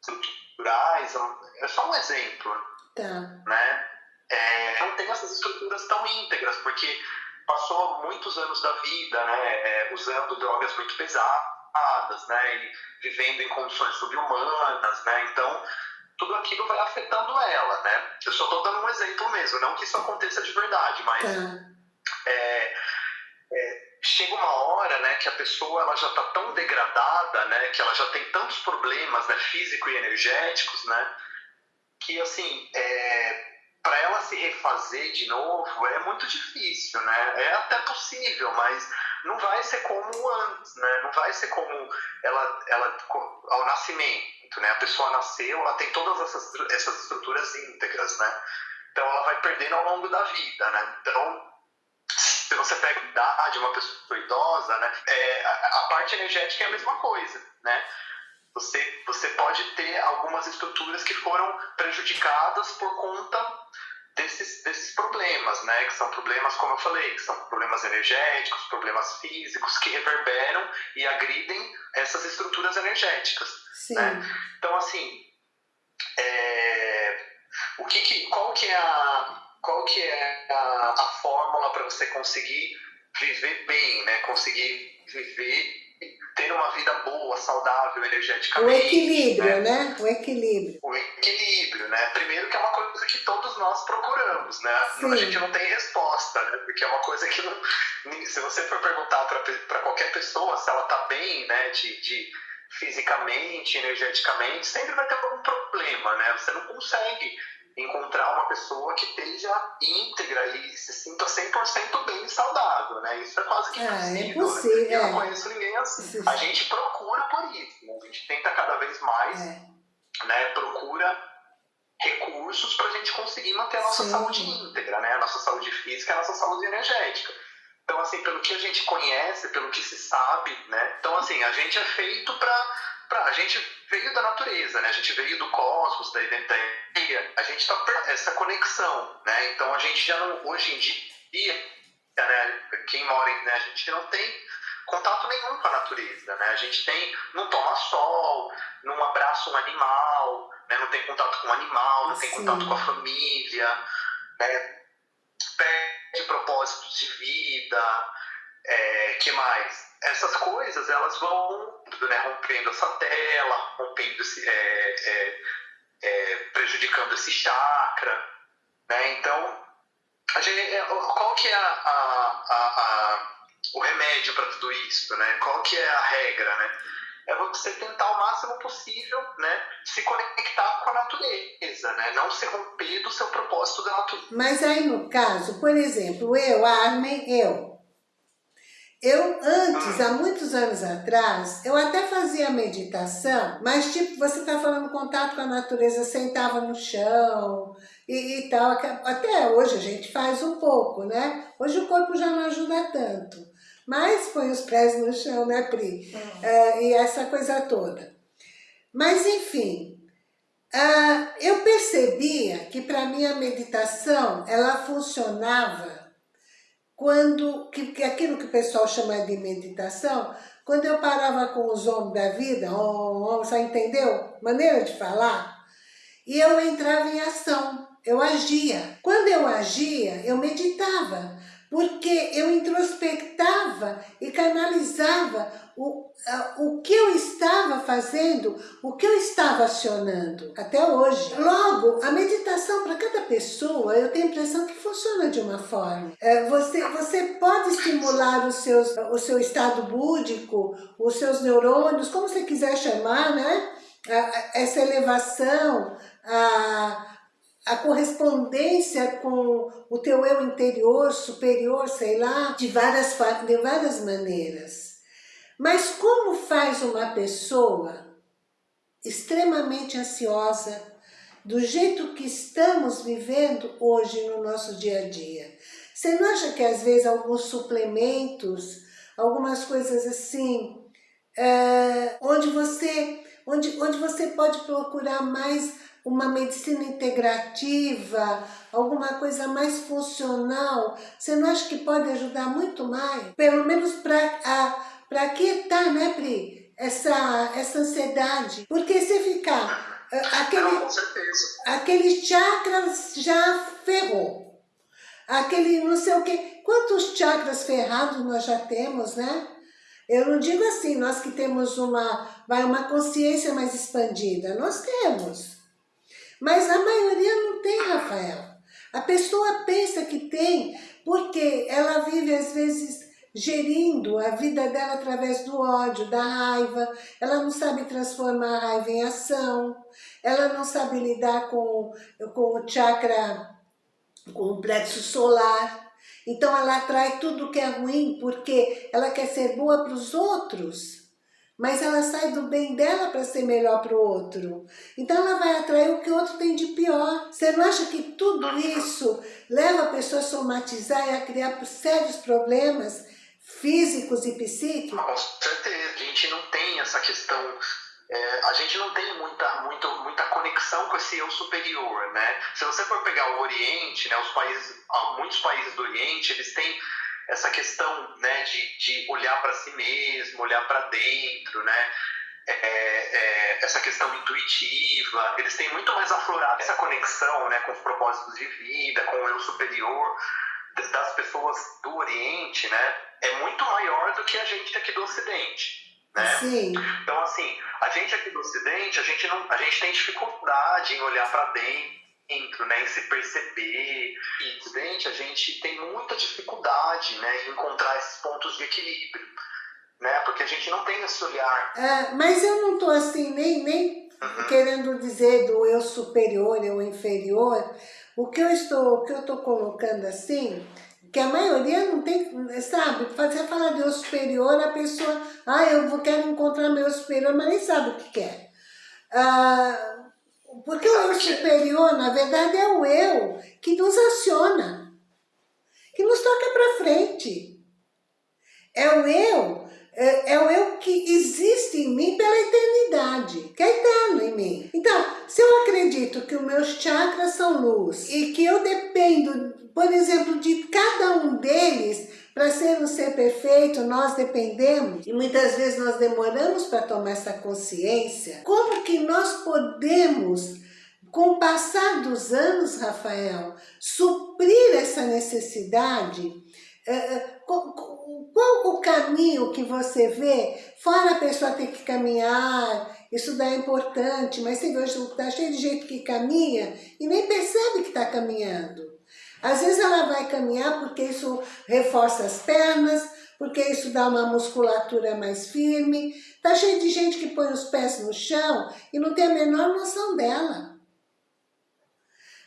estruturais, é só um exemplo, tá. né? É, não tem essas estruturas tão íntegras, porque passou muitos anos da vida, né, é, usando drogas muito pesadas, né, e vivendo em condições subhumanas, né, então tudo aquilo vai afetando ela, né. Eu só estou dando um exemplo mesmo, não que isso aconteça de verdade, mas tá. é, é, chega uma hora, né, que a pessoa ela já está tão degradada, né, que ela já tem tantos problemas, né, físico e energéticos, né, que assim, é, para ela se refazer de novo é muito difícil, né? É até possível, mas não vai ser como antes, né? Não vai ser como ela, ela ao nascimento, né? A pessoa nasceu, ela tem todas essas, essas estruturas íntegras, né? Então ela vai perdendo ao longo da vida, né? Então se você pega a idade, uma pessoa idosa, né? É, a, a parte energética é a mesma coisa, né? Você, você pode ter algumas estruturas que foram prejudicadas por conta desses, desses problemas, né? Que são problemas, como eu falei, que são problemas energéticos, problemas físicos que reverberam e agridem essas estruturas energéticas. Sim. Né? Então, assim, é, o que, que qual que é a qual que é a, a fórmula para você conseguir viver bem, né? Conseguir viver ter uma vida boa, saudável, energeticamente. O equilíbrio, né? né? O equilíbrio. O equilíbrio, né? Primeiro que é uma coisa que todos nós procuramos, né? Sim. A gente não tem resposta, né? Porque é uma coisa que não... Se você for perguntar para qualquer pessoa se ela tá bem, né? De, de fisicamente, energeticamente, sempre vai ter algum problema, né? Você não consegue encontrar uma pessoa que esteja íntegra e se sinta 100% bem e saudável, né? Isso é quase que é, impossível. É possível. Né? Eu não conheço ninguém assim. A gente procura por isso, né? a gente tenta cada vez mais, é. né? Procura recursos para a gente conseguir manter a nossa Sim. saúde íntegra, né? A nossa saúde física a nossa saúde energética. Então, assim, pelo que a gente conhece, pelo que se sabe, né? Então, assim, a gente é feito para pra, a gente veio da natureza, né? A gente veio do cosmos, da ideia, a gente está essa conexão, né? Então a gente já não, hoje em dia, né? Quem mora, né? A gente não tem contato nenhum com a natureza, né? A gente tem, não toma sol, não abraça um animal, né? Não tem contato com o animal, não tem contato com a família, né? Perde propósitos de vida, é, que mais? essas coisas elas vão né, rompendo essa tela, rompendo esse, é, é, é, prejudicando esse chakra, né? Então, a gente, é, qual que é a, a, a, o remédio para tudo isso, né? Qual que é a regra, né? É você tentar o máximo possível, né, se conectar com a natureza, né, não se romper do seu propósito da natureza. Mas aí no caso, por exemplo, eu, Armin, eu, eu antes, há muitos anos atrás, eu até fazia meditação, mas tipo, você está falando contato com a natureza, sentava no chão e, e, tal. Até hoje a gente faz um pouco, né? Hoje o corpo já não ajuda tanto. Mas põe os pés no chão, né, Pri? Uhum. Uh, e essa coisa toda. Mas enfim, uh, eu percebia que para mim a meditação, ela funcionava quando, que, que aquilo que o pessoal chama de meditação, quando eu parava com os homens da vida, oh, oh, você entendeu? Maneira de falar. E eu entrava em ação, eu agia. Quando eu agia, eu meditava. porque eu introspectava e canalizava o, o que eu estava fazendo, o que eu estava acionando, até hoje. Logo, a meditação para cada pessoa, eu tenho a impressão que funciona de uma forma. É, você, você pode estimular os seus, o seu estado búdico, os seus neurônios, como você quiser chamar, né? Essa elevação, a a correspondência com o teu eu interior, superior, sei lá, de várias, de várias maneiras. Mas como faz uma pessoa extremamente ansiosa, do jeito que estamos vivendo hoje no nosso dia a dia? Você não acha que às vezes alguns suplementos, algumas coisas assim, é, onde, você, onde, onde você pode procurar mais uma medicina integrativa, alguma coisa mais funcional, você não acha que pode ajudar muito mais? Pelo menos para aquietar, né, Pri? Essa, essa ansiedade. Porque se ficar... Aquele, não, com certeza. Aquele chakras já ferrou. Aquele não sei o quê. Quantos chakras ferrados nós já temos, né? Eu não digo assim, nós que temos uma, vai, uma consciência mais expandida. Nós temos. Mas a maioria não tem, Rafael. A pessoa pensa que tem porque ela vive, às vezes, gerindo a vida dela através do ódio, da raiva. Ela não sabe transformar a raiva em ação. Ela não sabe lidar com, com o chakra, com o plexo solar. Então ela atrai tudo que é ruim porque ela quer ser boa para os outros mas ela sai do bem dela para ser melhor para o outro. Então ela vai atrair o que o outro tem de pior. Você não acha que tudo isso leva a pessoa a somatizar e a criar sérios problemas físicos e psíquicos? Com certeza, a gente não tem essa questão é, a gente não tem muita, muita, muita conexão com esse eu superior, né? Se você for pegar o Oriente, né, os países, muitos países do Oriente, eles têm essa questão né, de, de olhar para si mesmo, olhar para dentro, né? É, é, essa questão intuitiva, eles têm muito mais aflorado essa conexão né, com os propósitos de vida, com o eu superior das pessoas do Oriente, né? É muito maior do que a gente aqui do Ocidente. Né? Sim. Então, assim, a gente aqui do Ocidente, a gente, não, a gente tem dificuldade em olhar para dentro, né, em se perceber. E evidente, a gente tem muita dificuldade né, em encontrar esses pontos de equilíbrio, né, porque a gente não tem esse olhar. É, mas eu não estou assim, nem, nem uhum. querendo dizer do eu superior, eu inferior. O que eu estou, o que eu estou colocando assim, que a maioria não tem, sabe, fazer falar de eu superior, a pessoa, ah, eu vou, quero encontrar meu superior, mas nem sabe o que quer. Ah, porque o superior, na verdade, é o eu que nos aciona, que nos toca para frente. É o eu, é, é, o eu que existe em mim pela eternidade, que é eterno em mim. Então, se eu acredito que os meus chakras são luz e que eu dependo, por exemplo, de cada um deles para ser um ser perfeito, nós dependemos, e muitas vezes nós demoramos para tomar essa consciência. Como que nós podemos, com o passar dos anos, Rafael, suprir essa necessidade? Qual o caminho que você vê? Fora a pessoa ter que caminhar, isso daí é importante, mas você vê hoje está cheio de gente que caminha e nem percebe que está caminhando. Às vezes ela vai caminhar porque isso reforça as pernas, porque isso dá uma musculatura mais firme. Tá cheio de gente que põe os pés no chão e não tem a menor noção dela.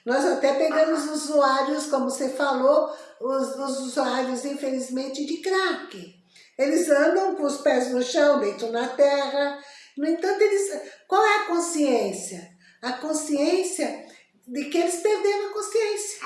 Nós até pegamos usuários, como você falou, os, os usuários, infelizmente, de crack. Eles andam com os pés no chão, deitam na terra. No entanto, eles, qual é a consciência? A consciência de que eles perderam a consciência.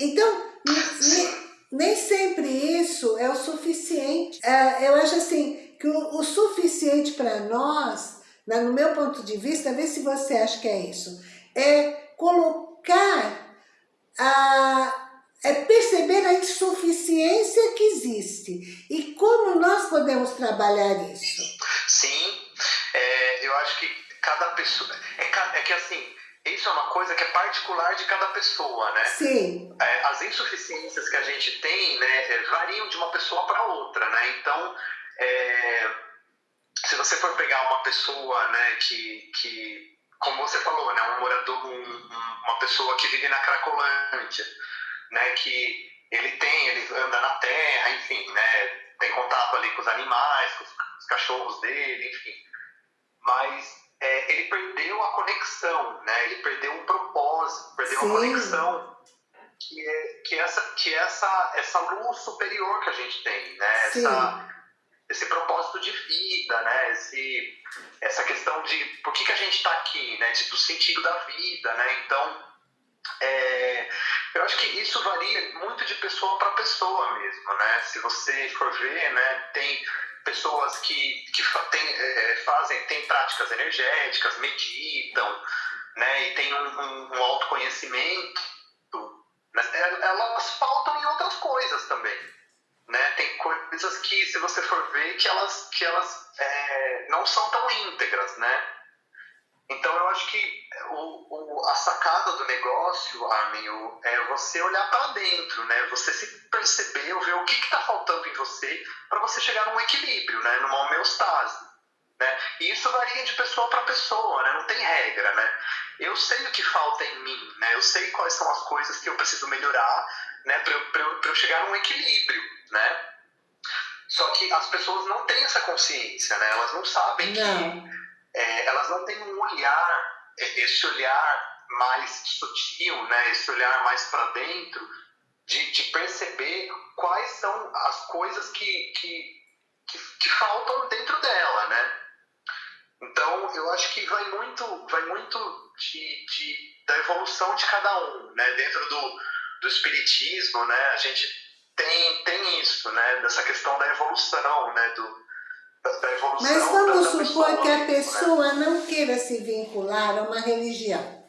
Então, nem, nem sempre isso é o suficiente. É, eu acho assim, que o, o suficiente para nós, no meu ponto de vista, vê se você acha que é isso, é colocar a é perceber a insuficiência que existe e como nós podemos trabalhar isso. Sim, é, eu acho que cada pessoa, é, é que assim, isso é uma coisa que é particular de cada pessoa, né? Sim. É, as insuficiências que a gente tem, né, é, variam de uma pessoa para outra, né? Então, é, se você for pegar uma pessoa, né, que, que como você falou, né, um morador, um, uma pessoa que vive na Cracolândia, né, que ele tem, ele anda na terra, enfim, né, tem contato ali com os animais, com os cachorros dele, enfim. Mas é, ele perdeu a conexão, né? Ele perdeu um propósito, perdeu Sim. a conexão que é, que é essa que é essa essa luz superior que a gente tem, né? Essa, esse propósito de vida, né? Esse, essa questão de por que, que a gente está aqui, né? De, do sentido da vida, né? Então, é, eu acho que isso varia muito de pessoa para pessoa mesmo, né? Se você for ver, né? Tem pessoas que, que tem, é, fazem, têm práticas energéticas, meditam, né? E tem um, um, um autoconhecimento, coisas que, se você for ver, que elas, que elas é, não são tão íntegras, né? Então, eu acho que o, o, a sacada do negócio, Armin, é você olhar para dentro, né? Você se perceber, ver o que está faltando em você para você chegar num equilíbrio, né? Numa homeostase. Né? E isso varia de pessoa para pessoa, né? não tem regra. Né? Eu sei o que falta em mim, né? eu sei quais são as coisas que eu preciso melhorar né? para eu, eu, eu chegar num equilíbrio né? Só que as pessoas não têm essa consciência, né? Elas não sabem não. que é, elas não têm um olhar, é, esse olhar mais sutil, né? Esse olhar mais para dentro de, de, perceber quais são as coisas que, que, que, que faltam dentro dela, né? Então, eu acho que vai muito, vai muito de, de, da evolução de cada um, né? Dentro do, do espiritismo, né? A gente tem, tem isso, né? Dessa questão da evolução, né? Do, da, evolução Mas vamos da, da supor que a né? pessoa né? não queira se vincular a uma religião.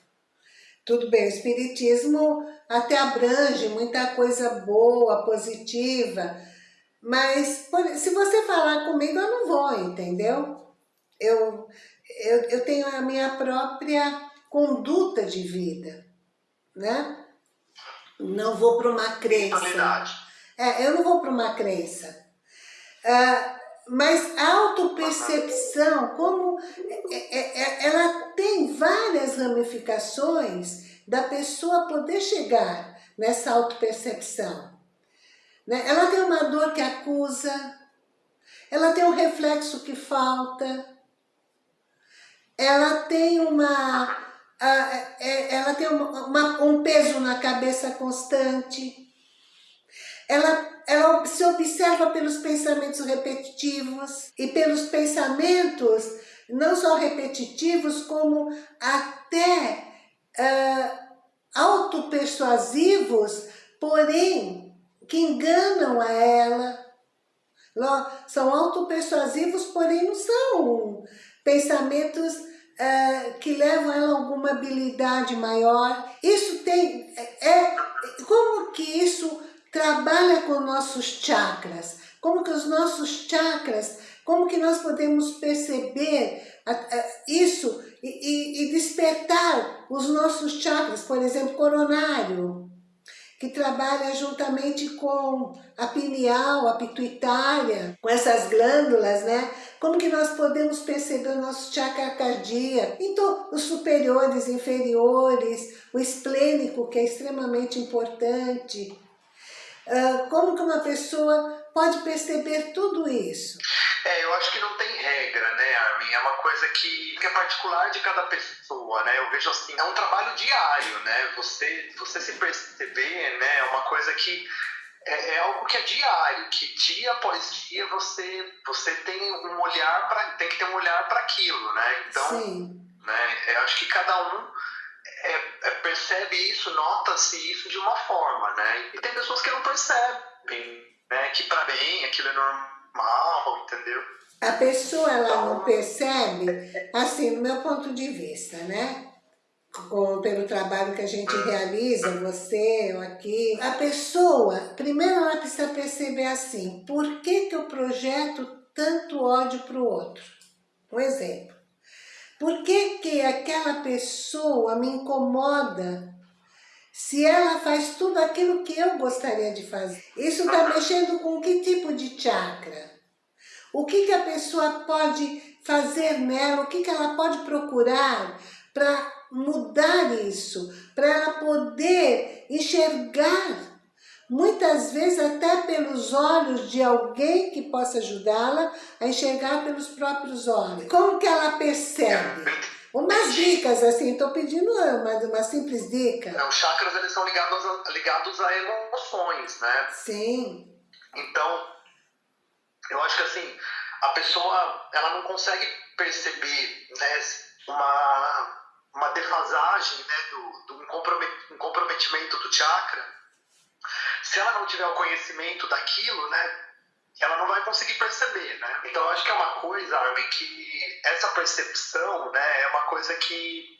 Tudo bem, o espiritismo até abrange muita coisa boa, positiva, mas se você falar comigo, eu não vou, entendeu? Eu, eu, eu tenho a minha própria conduta de vida, né? Não vou para uma crença. É, eu não vou para uma crença. Ah, mas a autopercepção, como é, é, é, ela tem várias ramificações da pessoa poder chegar nessa autopercepção. Né? Ela tem uma dor que acusa, ela tem um reflexo que falta, ela tem uma, ela tem uma, um peso na cabeça constante, ela, ela se observa pelos pensamentos repetitivos e pelos pensamentos não só repetitivos, como até uh, autopersuasivos, porém que enganam a ela. São autopersuasivos, porém não são pensamentos uh, que levam ela a alguma habilidade maior. Isso tem... É, é como que isso trabalha com nossos chakras, como que os nossos chakras, como que nós podemos perceber isso e, e, despertar os nossos chakras, por exemplo, coronário, que trabalha juntamente com a pineal, a pituitária, com essas glândulas, né? Como que nós podemos perceber o nosso chakra cardíaco? Então, os superiores, inferiores, o esplênico, que é extremamente importante, como que uma pessoa pode perceber tudo isso? É, eu acho que não tem regra, né, Armin? É uma coisa que, que é particular de cada pessoa, né? Eu vejo assim, é um trabalho diário, né? Você, você se perceber, né, é uma coisa que é, é, algo que é diário, que dia após dia você, você tem um olhar para tem que ter um olhar para aquilo, né? Então, Sim. né, eu acho que cada um é, é, percebe isso, nota-se isso de uma forma, né? E tem pessoas que não percebem, né? Que para mim aquilo é normal, entendeu? A pessoa ela então, não percebe, assim, no meu ponto de vista, né? Com, pelo trabalho que a gente realiza, você, eu aqui. A pessoa, primeiro ela precisa perceber assim, por que que eu projeto tanto ódio para o outro? Um exemplo. Por que que aquela pessoa me incomoda se ela faz tudo aquilo que eu gostaria de fazer? Isso está mexendo com que tipo de chakra? O que, que a pessoa pode fazer nela? O que, que ela pode procurar para mudar isso? Para ela poder enxergar muitas vezes até pelos olhos de alguém que possa ajudá-la a enxergar pelos próprios olhos. Como que ela percebe? Umas dicas, assim, estou pedindo uma, uma simples dica. É, os chakras, eles são ligados a, ligados a emoções, né? Sim. Então, eu acho que assim, a pessoa, ela não consegue perceber né, uma, uma defasagem, né, do, do um comprometimento do chakra, se ela não tiver o conhecimento daquilo, né, ela não vai conseguir perceber, né? Então eu acho que é uma coisa, Armin, que essa percepção, né, é uma coisa que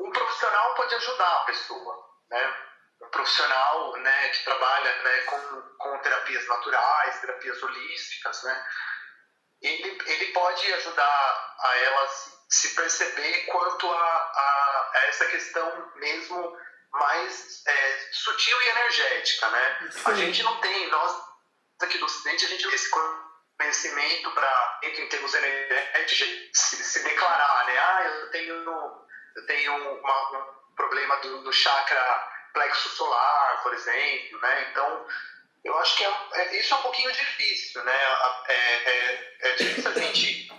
um profissional pode ajudar a pessoa, né? Um profissional, né, que trabalha, né, com, com terapias naturais, terapias holísticas, né? Ele, ele pode ajudar a ela se, se perceber quanto a, a, a essa questão mesmo mais é, sutil e energética, né? Sim. A gente não tem, nós aqui do Ocidente, a gente tem esse conhecimento para, em termos energéticos, se, se, declarar, né? Ah, eu tenho, eu tenho uma, um problema do, do chakra plexo solar, por exemplo, né? Então, eu acho que é, é, isso é um pouquinho difícil, né? É, é, é difícil a gente,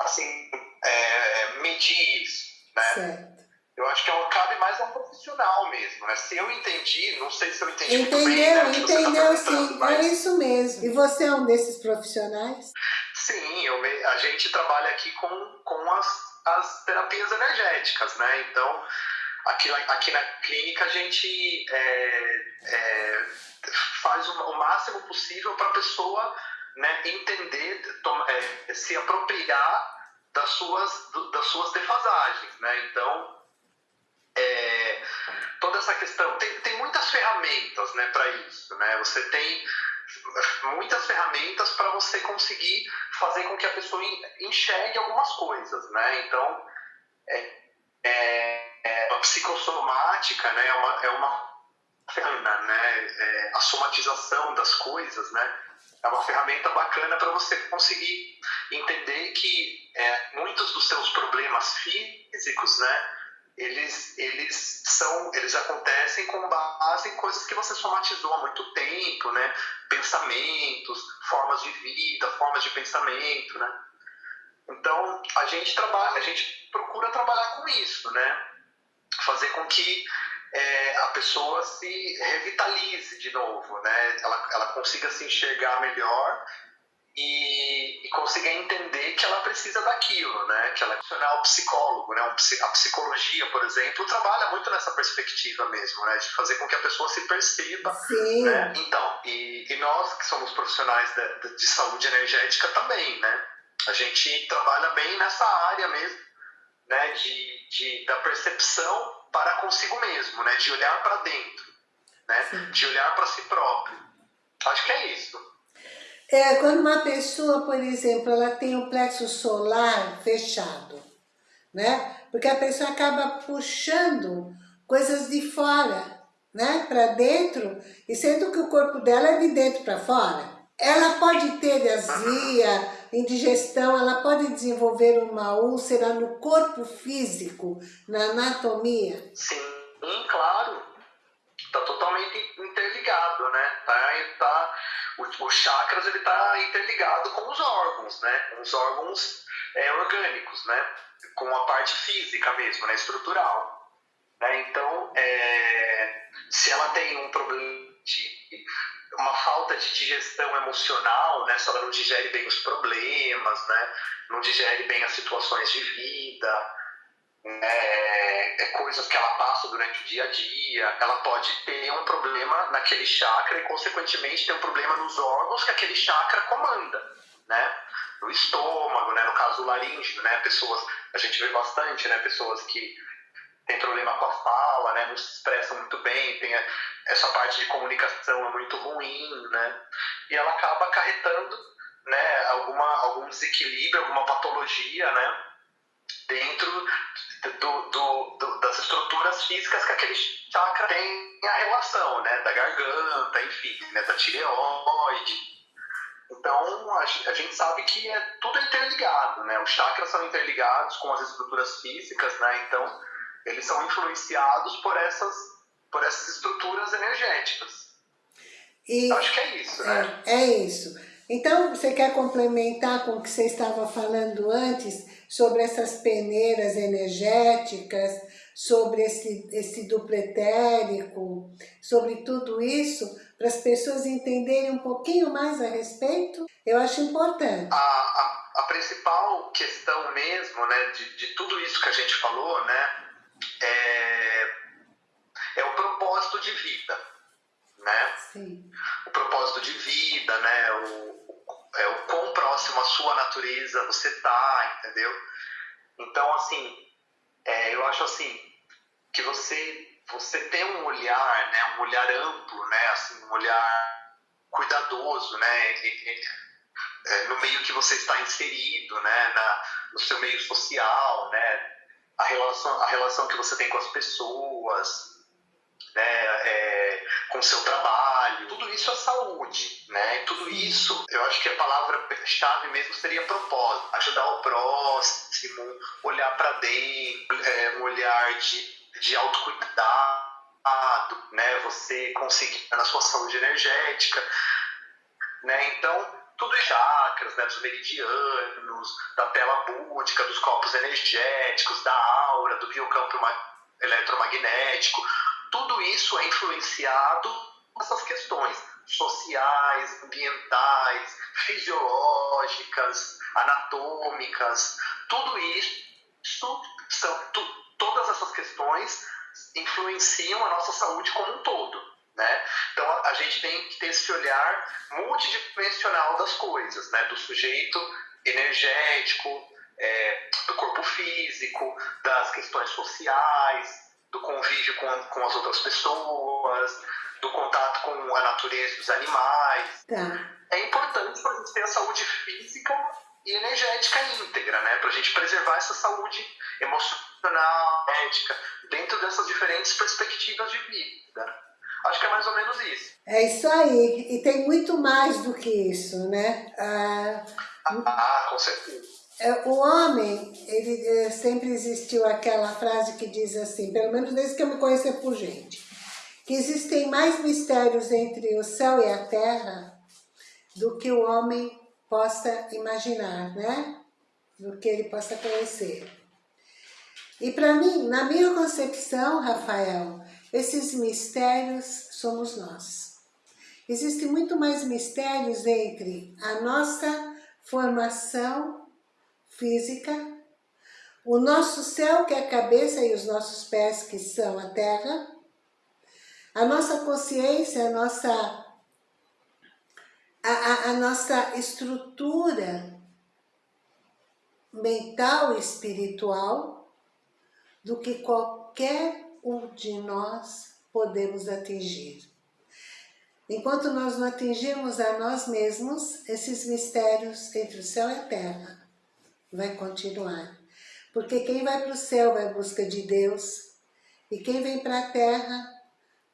assim, é, medir isso, né? Certo. Eu acho que é cabe mais a um profissional mesmo, né? Se eu entendi, não sei se eu entendi Entendeu, muito bem, né, entendeu tá sim, mas... é isso mesmo. E você é um desses profissionais? Sim, eu a gente trabalha aqui com, com as, as terapias energéticas, né? Então, aqui, aqui na clínica a gente é, é, faz o, o, máximo possível para a pessoa né, entender, é, se apropriar das suas, das suas defasagens, né? Então, é, essa questão. Tem, tem muitas ferramentas né, para isso. Né? Você tem muitas ferramentas para você conseguir fazer com que a pessoa enxergue algumas coisas. Né? Então, é, é, é a psicossomática né, é uma, é uma ferramenta, né? É, a somatização das coisas, né? É uma ferramenta bacana para você conseguir entender que é, muitos dos seus problemas físicos, né? Eles, eles são, eles acontecem com base em coisas que você somatizou há muito tempo, né? Pensamentos, formas de vida, formas de pensamento, né? Então, a gente trabalha, a gente procura trabalhar com isso, né? Fazer com que é, a pessoa se revitalize de novo, né? Ela, ela consiga se enxergar melhor e, e consiga entender que ela precisa daquilo, né? Que ela é um psicólogo, né? a psicologia, por exemplo, trabalha muito nessa perspectiva mesmo, né? De fazer com que a pessoa se perceba, Sim. né? Então, e, e nós que somos profissionais de, de saúde energética também, né? A gente trabalha bem nessa área mesmo, né? De, de da percepção para consigo mesmo, né? De olhar para dentro, né? Sim. De olhar para si próprio. Acho que é isso. É, quando uma pessoa, por exemplo, ela tem o plexo solar fechado, né? Porque a pessoa acaba puxando coisas de fora, né? Para dentro, e sendo que o corpo dela é de dentro para fora. Ela pode ter azia, indigestão, ela pode desenvolver uma úlcera no corpo físico, na anatomia? Sim, claro. Está totalmente interligado, né? Tá, tá os chakras ele está interligado com os órgãos, né? Com os órgãos é, orgânicos, né? Com a parte física mesmo, né? Estrutural. Né? Então, é, se ela tem um problema de uma falta de digestão emocional, né? Se ela não digere bem os problemas, né? Não digere bem as situações de vida, é, é, coisas que ela passa durante o dia a dia, ela pode ter um problema naquele chakra e, consequentemente, ter um problema nos órgãos que aquele chakra comanda, né? No estômago, né? No caso, o laríngeo, né? Pessoas, a gente vê bastante, né? Pessoas que têm problema com a fala, né? Não se expressam muito bem, tem essa parte de comunicação é muito ruim, né? E ela acaba acarretando, né? Alguma, algum desequilíbrio, alguma patologia, né? dentro do, do, do, das estruturas físicas que aquele chakra tem a relação, né? Da garganta, enfim, né? da tireoide. Então, a, a, gente sabe que é tudo interligado, né? Os chakras são interligados com as estruturas físicas, né? Então, eles são influenciados por essas, por essas estruturas energéticas. E, Acho que é isso, né? É, é isso. Então, você quer complementar com o que você estava falando antes sobre essas peneiras energéticas, sobre esse, esse dupletérico, sobre tudo isso, para as pessoas entenderem um pouquinho mais a respeito? Eu acho importante. A, a, a principal questão mesmo, né, de, de tudo isso que a gente falou, né, é, é o propósito de vida, né? Sim. O propósito de vida, né, o, é, o quão próximo à sua natureza você tá, entendeu? Então, assim, é, eu acho assim, que você, você tem um olhar, né, um olhar amplo, né, assim, um olhar cuidadoso, né, é, no meio que você está inserido, né, na, no seu meio social, né, a relação, a relação que você tem com as pessoas, né, é, com o seu trabalho, tudo isso é saúde, né? Tudo isso, eu acho que a palavra-chave mesmo seria propósito, ajudar o próximo, olhar para dentro, é, um olhar de, de autocuidado, né? Você conseguir na sua saúde energética, né? Então, tudo é chakras, né? Dos meridianos, da tela búdica, dos corpos energéticos, da aura, do biocampo eletromagnético, tudo isso é influenciado essas questões sociais, ambientais, fisiológicas, anatômicas, tudo isso são tu, todas essas questões influenciam a nossa saúde como um todo, né? Então a, a gente tem que ter esse olhar multidimensional das coisas, né? Do sujeito energético, é, do corpo físico, das questões sociais, do convívio com, com as outras pessoas, do contato com a natureza dos animais. Tá. É importante para a gente ter a saúde física e energética íntegra, né? Para a gente preservar essa saúde emocional, ética, dentro dessas diferentes perspectivas de vida. Acho que é mais ou menos isso. É isso aí. E tem muito mais do que isso, né? Ah, ah com certeza. É, o homem, ele é, sempre existiu aquela frase que diz assim, pelo menos desde que eu me conheço por gente, que existem mais mistérios entre o céu e a terra do que o homem possa imaginar, né? Do que ele possa conhecer. E para mim, na minha concepção, Rafael, esses mistérios somos nós. Existem muito mais mistérios entre a nossa formação física, o nosso céu, que é a cabeça, e os nossos pés, que são a terra, a nossa consciência, a nossa, a, a, a nossa estrutura mental e espiritual, do que qualquer um de nós podemos atingir. Enquanto nós não atingirmos a nós mesmos, esses mistérios entre o céu e a terra vai continuar. Porque quem vai para o céu vai à busca de Deus, e quem vem para a terra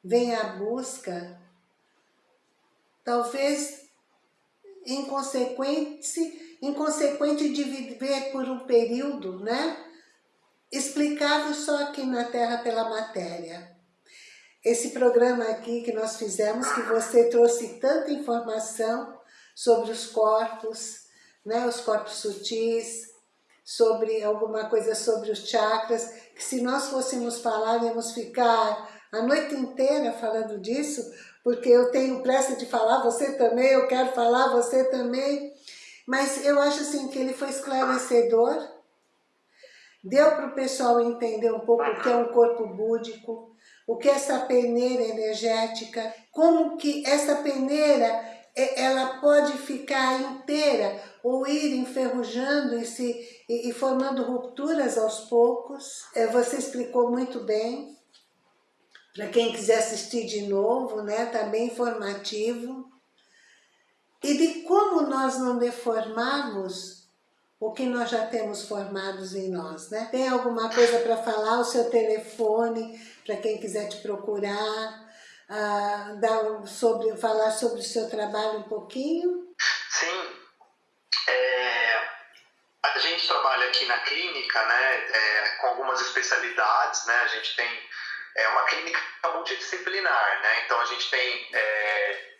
vem à busca, talvez inconsequente, inconsequente de viver por um período, né? Explicável só aqui na Terra pela matéria. Esse programa aqui que nós fizemos, que você trouxe tanta informação sobre os corpos, né, os corpos sutis, sobre alguma coisa sobre os chakras, que se nós fôssemos falar, íamos ficar a noite inteira falando disso, porque eu tenho pressa de falar, você também, eu quero falar, você também. Mas eu acho assim que ele foi esclarecedor, deu para o pessoal entender um pouco o que é um corpo búdico, o que é essa peneira energética, como que essa peneira ela pode ficar inteira ou ir enferrujando e, se, e, e formando rupturas aos poucos. É, você explicou muito bem. Para quem quiser assistir de novo, né, tá bem informativo. E de como nós não deformarmos o que nós já temos formados em nós, né? Tem alguma coisa para falar? O seu telefone, para quem quiser te procurar, dar sobre, falar sobre o seu trabalho um pouquinho? Sim. É, a gente trabalha aqui na clínica, né, é, com algumas especialidades, né? A gente tem é, uma clínica multidisciplinar, né? Então a gente tem é,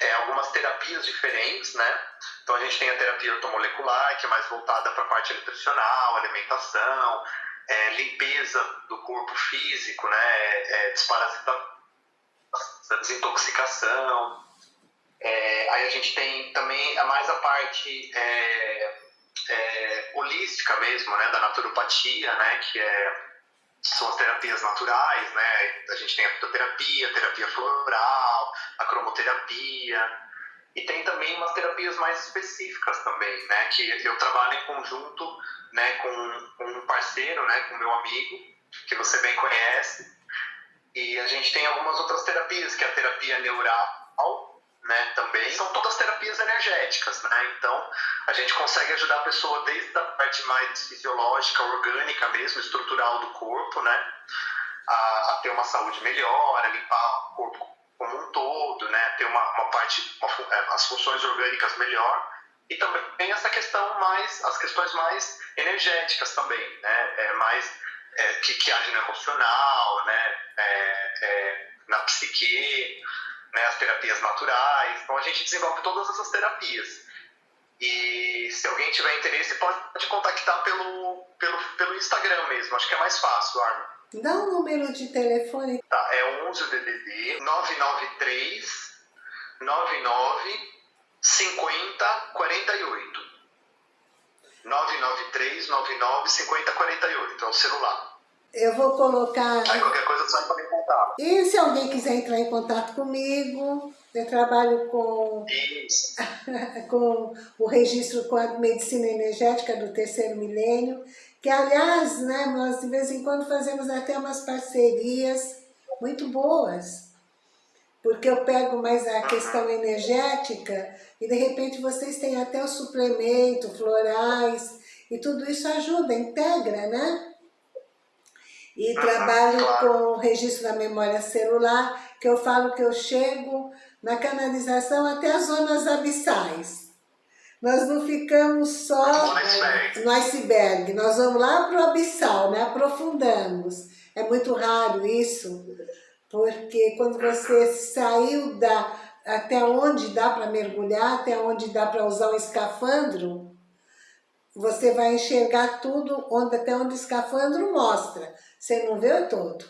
é, algumas terapias diferentes, né? Então a gente tem a terapia ortomolecular, que é mais voltada para a parte nutricional, alimentação, é, limpeza do corpo físico, né? É, desintoxicação. É, aí a gente tem também a mais a parte é, é, holística mesmo, né? Da naturopatia, né? Que é são as terapias naturais, né? A gente tem a fitoterapia, a terapia floral, a cromoterapia. E tem também umas terapias mais específicas também, né? Que eu trabalho em conjunto né, com, com um parceiro, né? Com meu amigo, que você bem conhece. E a gente tem algumas outras terapias, que é a terapia neural, né, também. São todas terapias energéticas, né? Então, a gente consegue ajudar a pessoa desde a parte mais fisiológica, orgânica mesmo, estrutural do corpo, né? A, a ter uma saúde melhor, a limpar o corpo como um todo, né? Ter uma, uma parte, uma, é, as funções orgânicas melhor. E também essa questão mais, as questões mais energéticas também, né? É, mais é, que, que agem no emocional, né? É, é na psique, né, as terapias naturais. Então a gente desenvolve todas essas terapias. E se alguém tiver interesse, pode contactar pelo, pelo, pelo Instagram mesmo. Acho que é mais fácil, Arma. Dá um número de telefone. Tá, é 11 DDD 993 99 50 48. 993 99 50 48. É o celular. Eu vou colocar... Aí qualquer coisa você me contar. E se alguém quiser entrar em contato comigo, eu trabalho com, com o registro com a medicina energética do terceiro milênio, que aliás, né, nós de vez em quando fazemos até umas parcerias muito boas, porque eu pego mais a questão energética e de repente vocês têm até o suplemento, florais, e tudo isso ajuda, integra, né? E trabalho com o registro da memória celular, que eu falo que eu chego na canalização até as zonas abissais. Nós não ficamos só no iceberg, nós vamos lá para o abissal, né? aprofundamos. É muito raro isso, porque quando você saiu da, até onde dá para mergulhar, até onde dá para usar um escafandro, você vai enxergar tudo onde, até onde o escafandro mostra. Você não vê o todo.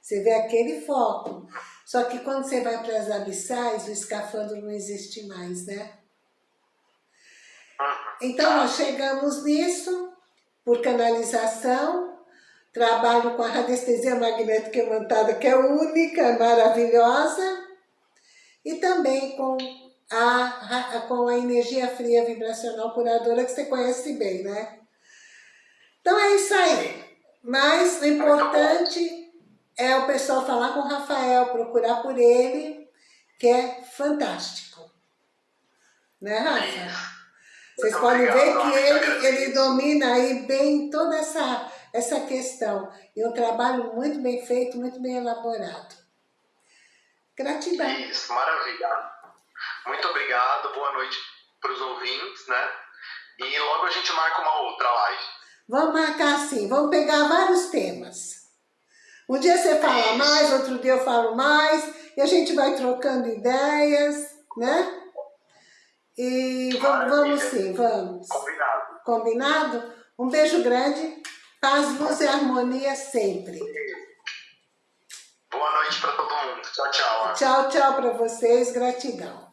Você vê aquele foco. Só que quando você vai para as abissais, o escafandro não existe mais, né? Então nós chegamos nisso, por canalização, trabalho com a radiestesia magnética imantada, que é única, maravilhosa, e também com a, com a energia fria vibracional curadora, que você conhece bem, né? Então é isso aí. Mas o importante é o pessoal falar com o Rafael, procurar por ele, que é fantástico. Né, Rafa? Vocês podem ver que ele, ele domina aí bem toda essa, essa questão. E um trabalho muito bem feito, muito bem elaborado. Gratidão. Isso, maravilha. Muito obrigado, boa noite para os ouvintes, né? E logo a gente marca uma outra live. Vamos marcar assim, vamos pegar vários temas. Um dia você fala mais, outro dia eu falo mais, e a gente vai trocando ideias, né? E vamos, vamos sim, vamos. Combinado. Combinado? Um beijo grande, paz, luz e harmonia sempre. Boa noite para todo mundo. Tchau, tchau. Tchau, tchau para vocês. Gratidão.